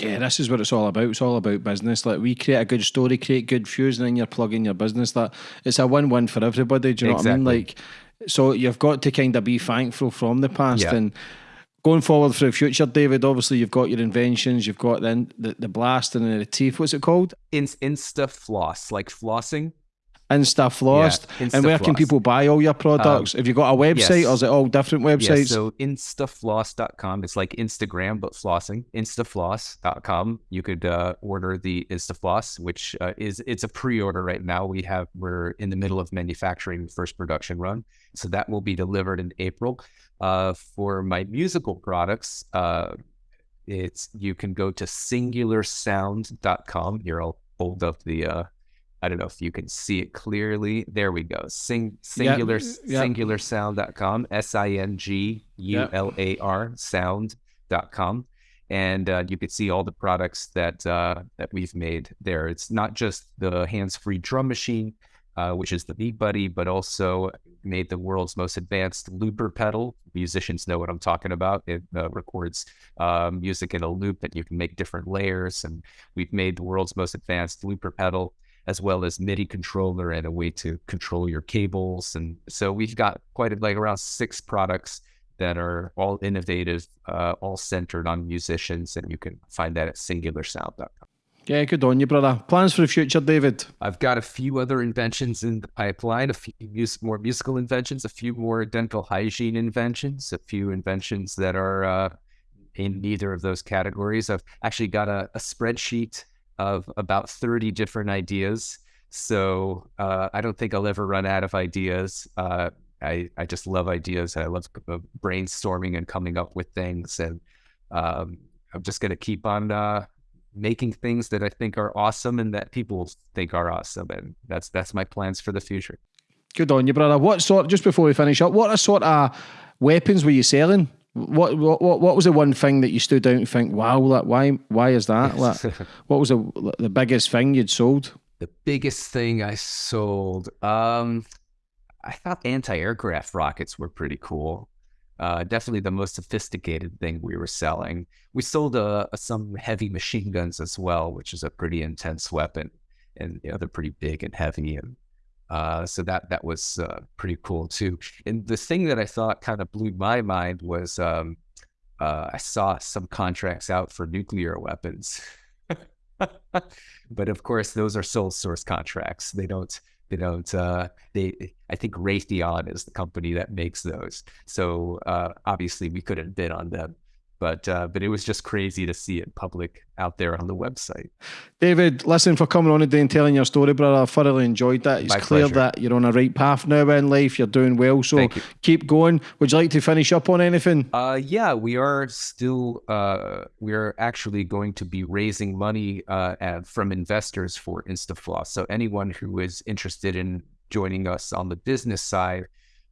Yeah, this is what it's all about. It's all about business. Like we create a good story, create good views, and then you're plugging your business. That it's a win-win for everybody. Do you know what I mean? Like, so you've got to kind of be thankful from the past Yeah. and going forward for the future, David. Obviously, you've got your inventions. You've got then the, the blast and the teeth. What's it called? In, Insta floss, like flossing. Insta Flossed. Yeah, and where can people buy all your products? Have you got a website yes. or is it all different websites? Yeah, so instafloss.com. It's like Instagram, but flossing. Instafloss.com. You could uh, order the Instafloss, which uh, is it's a pre-order right now. We have we're in the middle of manufacturing the first production run, so that will be delivered in April. Uh, for my musical products, uh, it's you can go to singularsound.com. Here, I'll hold up the. I don't know if you can see it clearly. There we go. Sing singular yep. singularsound.com. S I N G U L A R sound.com. And uh, you can see all the products that uh, that we've made there. It's not just the hands-free drum machine. uh, which is the Beat Buddy, but also made the world's most advanced looper pedal. Musicians know what I'm talking about. It uh, records uh, music in a loop and you can make different layers. And we've made the world's most advanced looper pedal, as well as MIDI controller and a way to control your cables. And so we've got quite a, like around six products that are all innovative, uh, all centered on musicians. And you can find that at singularsound.com. Yeah, good on you, brother. Plans for the future, David? I've got a few other inventions in the pipeline, a few mus- more musical inventions, a few more dental hygiene inventions, a few inventions that are uh, in neither of those categories. I've actually got a, a spreadsheet of about 30 different ideas. So uh, I don't think I'll ever run out of ideas. Uh, I, I just love ideas. I love uh, brainstorming and coming up with things. And um, I'm just going to keep on uh, making things that I think are awesome and that people think are awesome. And that's that's my plans for the future. Good on you, brother. What sort? Just before we finish up, what are sort of weapons were you selling? What what what was the one thing that you stood out and think, wow, like, why why is that? Like, what was the the biggest thing you'd sold? The biggest thing I sold, um, I thought anti-aircraft rockets were pretty cool uh, definitely the most sophisticated thing we were selling. We sold uh, some heavy machine guns as well, which is a pretty intense weapon, and you know, they're pretty big and heavy, and uh, so that that was uh, pretty cool too. And the thing that I thought kind of blew my mind was um, uh, I saw some contracts out for nuclear weapons, but of course those are sole source contracts. They don't they don't. Uh, they. I think Raytheon is the company that makes those. So uh, obviously we couldn't bid on them but uh, but it was just crazy to see it public out there on the website. David, listen for coming on today and telling your story, brother. I thoroughly enjoyed that. It's My clear pleasure. that you're on a right path now in life. You're doing well, so keep going. Would you like to finish up on anything? Uh, yeah, we are still uh, we are actually going to be raising money uh, at, from investors for InstaFloss. So anyone who is interested in joining us on the business side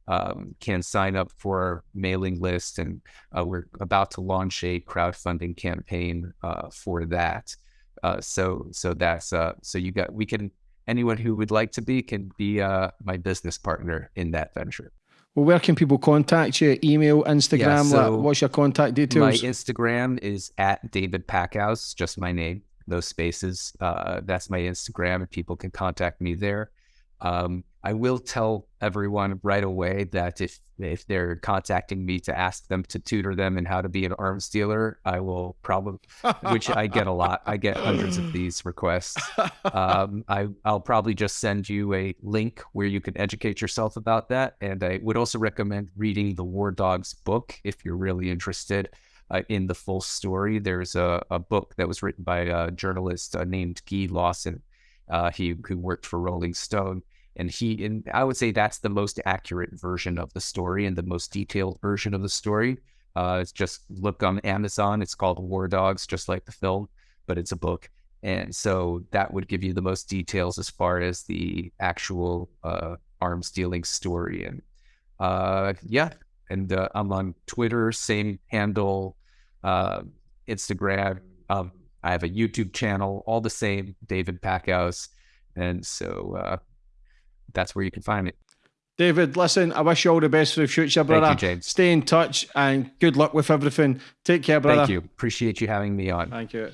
um, can sign up for our mailing list, and uh, we're about to launch a crowdfunding campaign uh, for that. Uh, so so that's uh, so you got we can anyone who would like to be can be uh, my business partner in that venture. Well, where can people contact you? Email, Instagram. so like, what's your contact details? My? Instagram is at David Packouz, just my name, no spaces. Uh, that's my Instagram, and people can contact me there. Um, I will tell everyone right away that if if they're contacting me to ask them to tutor them and how to be an arms dealer, I will probably, which I get a lot. I get hundreds of these requests. Um, I I'll probably just send you a link where you can educate yourself about that. And I would also recommend reading the War Dogs book if you're really interested uh, in the full story. There's a, a book that was written by a journalist uh, named Guy Lawson. Uh, he who worked for Rolling Stone, and he and I would say that's the most accurate version of the story and the most detailed version of the story. Uh, it's just look on Amazon. It's called War Dogs, just like the film, but it's a book. And so that would give you the most details as far as the actual uh, arms dealing story. And uh, yeah, and uh, I'm on Twitter, same handle, uh, Instagram. Um, I have a YouTube channel, all the same, David Packouz. And so uh, that's where you can find me. David, listen, I wish you all the best for the future, brother. Thank you, James. Stay in touch and good luck with everything. Take care, brother. Thank you. Appreciate you having me on. Thank you.